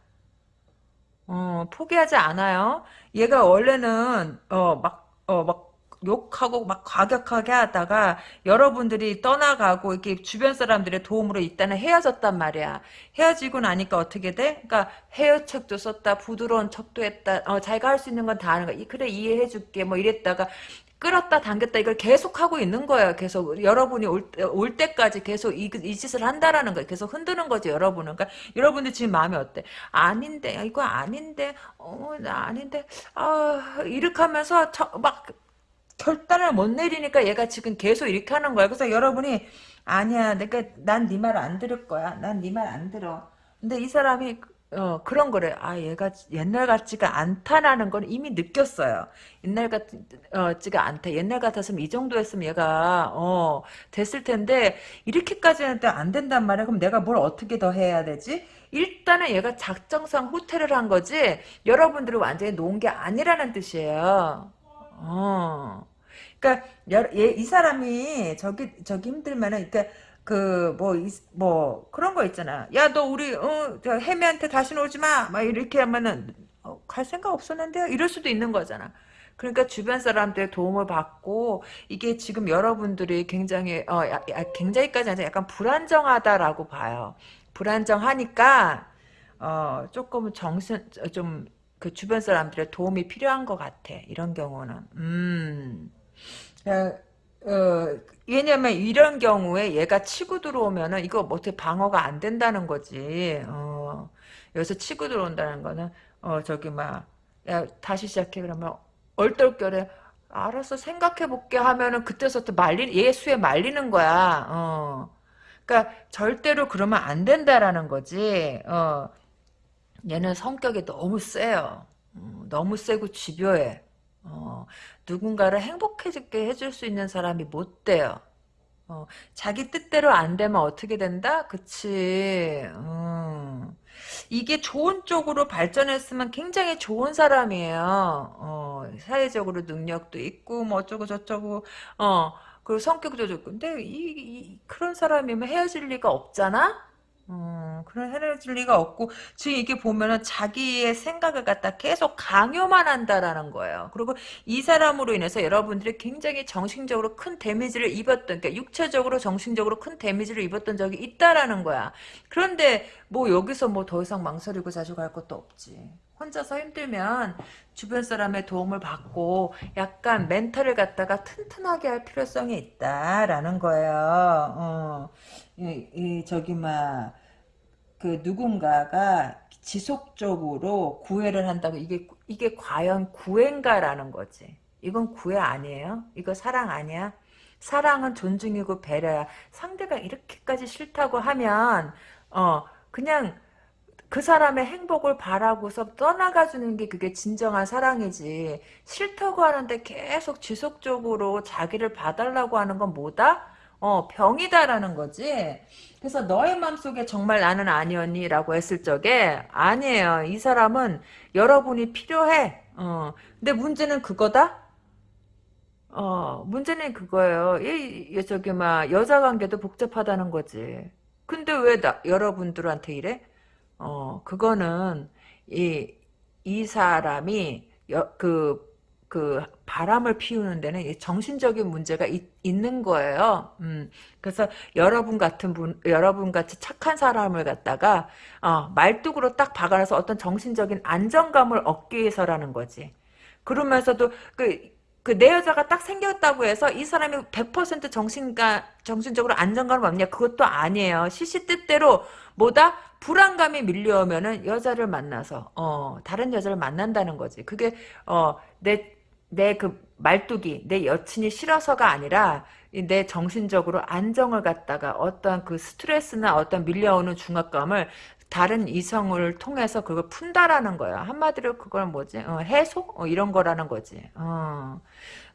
어, 포기하지 않아요. 얘가 원래는 어, 막 어, 막 욕하고 막 과격하게 하다가 여러분들이 떠나가고 이렇게 주변 사람들의 도움으로 일단은 헤어졌단 말이야. 헤어지고 나니까 어떻게 돼? 그러니까 헤어책도 썼다, 부드러운 척도 했다. 어, 자기가 할 수 있는 건 다 하는 거야. 그래 이해해줄게. 뭐 이랬다가 끌었다 당겼다 이걸 계속 하고 있는 거예요. 계속 여러분이 올, 올 때까지 계속 이, 이 짓을 한다라는 거예요. 계속 흔드는 거지 여러분은. 그러니까 여러분들 지금 마음이 어때? 아닌데 이거 아닌데 어나 아닌데 아 이렇게 하면서 막 결단을 못 내리니까 얘가 지금 계속 이렇게 하는 거야. 그래서 여러분이 아니야, 내가 난네 말 안 들을 거야. 난 네 말 안 들어. 근데 이 사람이 어, 그런 거래. 아, 얘가 옛날 같지가 않다라는 건 이미 느꼈어요. 옛날 같지가 않다. 옛날 같았으면 이 정도 했으면 얘가, 어, 됐을 텐데, 이렇게까지는 안 된단 말이야. 그럼 내가 뭘 어떻게 더 해야 되지? 일단은 얘가 작정상 호텔을 한 거지, 여러분들이 완전히 놓은 게 아니라는 뜻이에요. 어. 그러니까 얘, 이 사람이 저기 저기 힘들면은 그러니까 그 뭐뭐 뭐 그런 거 있잖아. 야 너 우리 어저 해미한테 다시 오지 마. 막 이렇게 하면은 어, 갈 생각 없었는데요. 이럴 수도 있는 거잖아. 그러니까 주변 사람들의 도움을 받고 이게 지금 여러분들이 굉장히 어 야, 야, 굉장히까지 아니라 약간 불안정하다라고 봐요. 불안정하니까 어 조금 정신 좀 그 주변 사람들의 도움이 필요한 것 같아. 이런 경우는. 음. 어, 어, 왜냐면 이런 경우에 얘가 치고 들어오면은 이거 뭐 어떻게 방어가 안 된다는 거지. 어, 여기서 치고 들어온다는 거는 어 저기 막 야, 다시 시작해 그러면 얼떨결에 알아서 생각해 볼게 하면은 그때서부터 말리 얘 수에 말리는 거야. 어. 그러니까 절대로 그러면 안 된다라는 거지. 어. 얘는 성격이 너무 세요. 어, 너무 세고 집요해. 어, 누군가를 행복해지게 해줄 수 있는 사람이 못 돼요. 어, 자기 뜻대로 안 되면 어떻게 된다? 그치. 음. 이게 좋은 쪽으로 발전했으면 굉장히 좋은 사람이에요. 어, 사회적으로 능력도 있고, 뭐 어쩌고 저쩌고, 어, 그리고 성격도 좋고. 근데 이, 이 그런 사람이면 헤어질 리가 없잖아? 어, 그런 헤어질 리가 없고, 지금 이게 보면은 자기의 생각을 갖다 계속 강요만 한다라는 거예요. 그리고 이 사람으로 인해서 여러분들이 굉장히 정신적으로 큰 데미지를 입었던, 그러니까 육체적으로 정신적으로 큰 데미지를 입었던 적이 있다라는 거야. 그런데 뭐 여기서 뭐 더 이상 망설이고 자주 갈 것도 없지. 혼자서 힘들면 주변 사람의 도움을 받고 약간 멘탈을 갖다가 튼튼하게 할 필요성이 있다라는 거예요. 어. 이, 이 저기 막 그 누군가가 지속적으로 구애를 한다고 이게 이게 과연 구애인가라는 거지. 이건 구애 아니에요? 이거 사랑 아니야? 사랑은 존중이고 배려야. 상대가 이렇게까지 싫다고 하면 어 그냥 그 사람의 행복을 바라고서 떠나가 주는 게 그게 진정한 사랑이지. 싫다고 하는데 계속 지속적으로 자기를 봐달라고 하는 건 뭐다? 어, 병이다라는 거지. 그래서 너의 마음속에 정말 나는 아니었니? 라고 했을 적에 아니에요. 이 사람은 여러분이 필요해. 어. 근데 문제는 그거다? 어, 문제는 그거예요. 이, 이 저기, 막, 여자 관계도 복잡하다는 거지. 근데 왜 나, 여러분들한테 이래? 어, 그거는, 이, 이 사람이, 여, 그, 그, 바람을 피우는 데는 이 정신적인 문제가 있, 는 거예요. 음, 그래서 여러분 같은 분, 여러분 같이 착한 사람을 갖다가, 어, 말뚝으로 딱 박아놔서 어떤 정신적인 안정감을 얻기 위해서라는 거지. 그러면서도, 그, 그 내 여자가 딱 생겼다고 해서 이 사람이 100% 정신가 정신적으로 안정감을 얻냐 그것도 아니에요. 시시 뜻대로 뭐다 불안감이 밀려오면은 여자를 만나서 어 다른 여자를 만난다는 거지. 그게 어내 내 그 말뚝이 내 여친이 싫어서가 아니라 내 정신적으로 안정을 갖다가 어떤 그 스트레스나 어떤 밀려오는 중압감을 다른 이성을 통해서 그걸 푼다라는 거야. 한마디로 그걸 뭐지? 어, 해소? 어, 이런 거라는 거지. 어.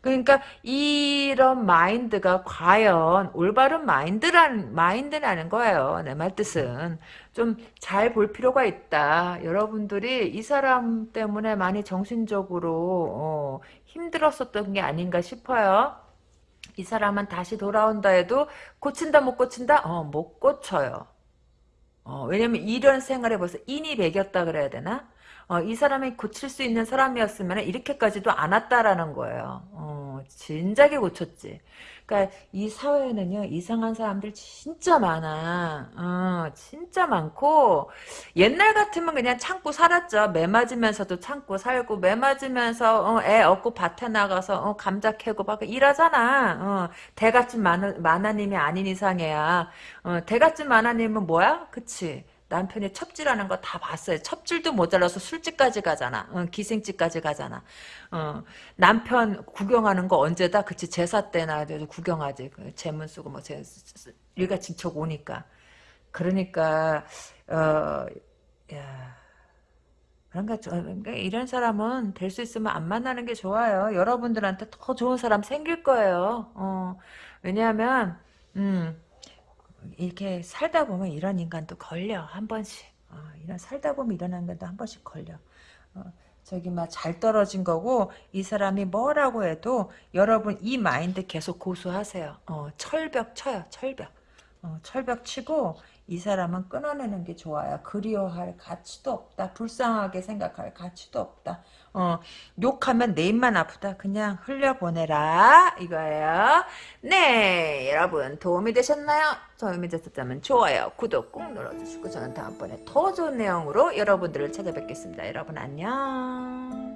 그러니까 이런 마인드가 과연 올바른 마인드란 마인드라는 거예요. 내 말 뜻은 좀 잘 볼 필요가 있다. 여러분들이 이 사람 때문에 많이 정신적으로 어, 힘들었었던 게 아닌가 싶어요. 이 사람은 다시 돌아온다 해도 고친다 못 고친다? 어, 못 고쳐요. 어, 왜냐면 이런 생활에 벌써 인이 배겼다 그래야 되나? 어, 이 사람이 고칠 수 있는 사람이었으면 이렇게까지도 안 왔다라는 거예요. 어, 진작에 고쳤지. 그러니까 이 사회에는요 이상한 사람들 진짜 많아. 어, 진짜 많고 옛날 같으면 그냥 참고 살았죠. 매 맞으면서도 참고 살고 매 맞으면서 어, 애 얻고 밭에 나가서 어, 감자 캐고 막 일하잖아. 어, 마나, 마나님이 아닌 이상해야. 어, 대같은 마나님은 뭐야? 그치? 남편이 첩질하는 거 다 봤어요. 첩질도 모자라서 술집까지 가잖아. 어, 기생집까지 가잖아. 어, 남편 구경하는 거 언제다? 그치 제사 때나 구경하지. 그 재문 쓰고 뭐 제, 일가 진척 오니까. 그러니까 어, 야. 그런가, 그러니까 이런 사람은 될 수 있으면 안 만나는 게 좋아요. 여러분들한테 더 좋은 사람 생길 거예요. 어, 왜냐하면, 음, 이렇게 살다 보면 이런 인간도 걸려 한 번씩. 어, 이런 살다 보면 이런 인간도 한 번씩 걸려. 어, 저기 막 잘 떨어진 거고 이 사람이 뭐라고 해도 여러분 이 마인드 계속 고수하세요. 어, 철벽 쳐요 철벽. 어, 철벽 치고 이 사람은 끊어내는 게 좋아요. 그리워할 가치도 없다. 불쌍하게 생각할 가치도 없다 어, 욕하면 내 입만 아프다. 그냥 흘려보내라. 이거예요. 네, 여러분 도움이 되셨나요? 도움이 되셨다면 좋아요, 구독 꾹 눌러주시고 저는 다음번에 더 좋은 내용으로 여러분들을 찾아뵙겠습니다. 여러분 안녕.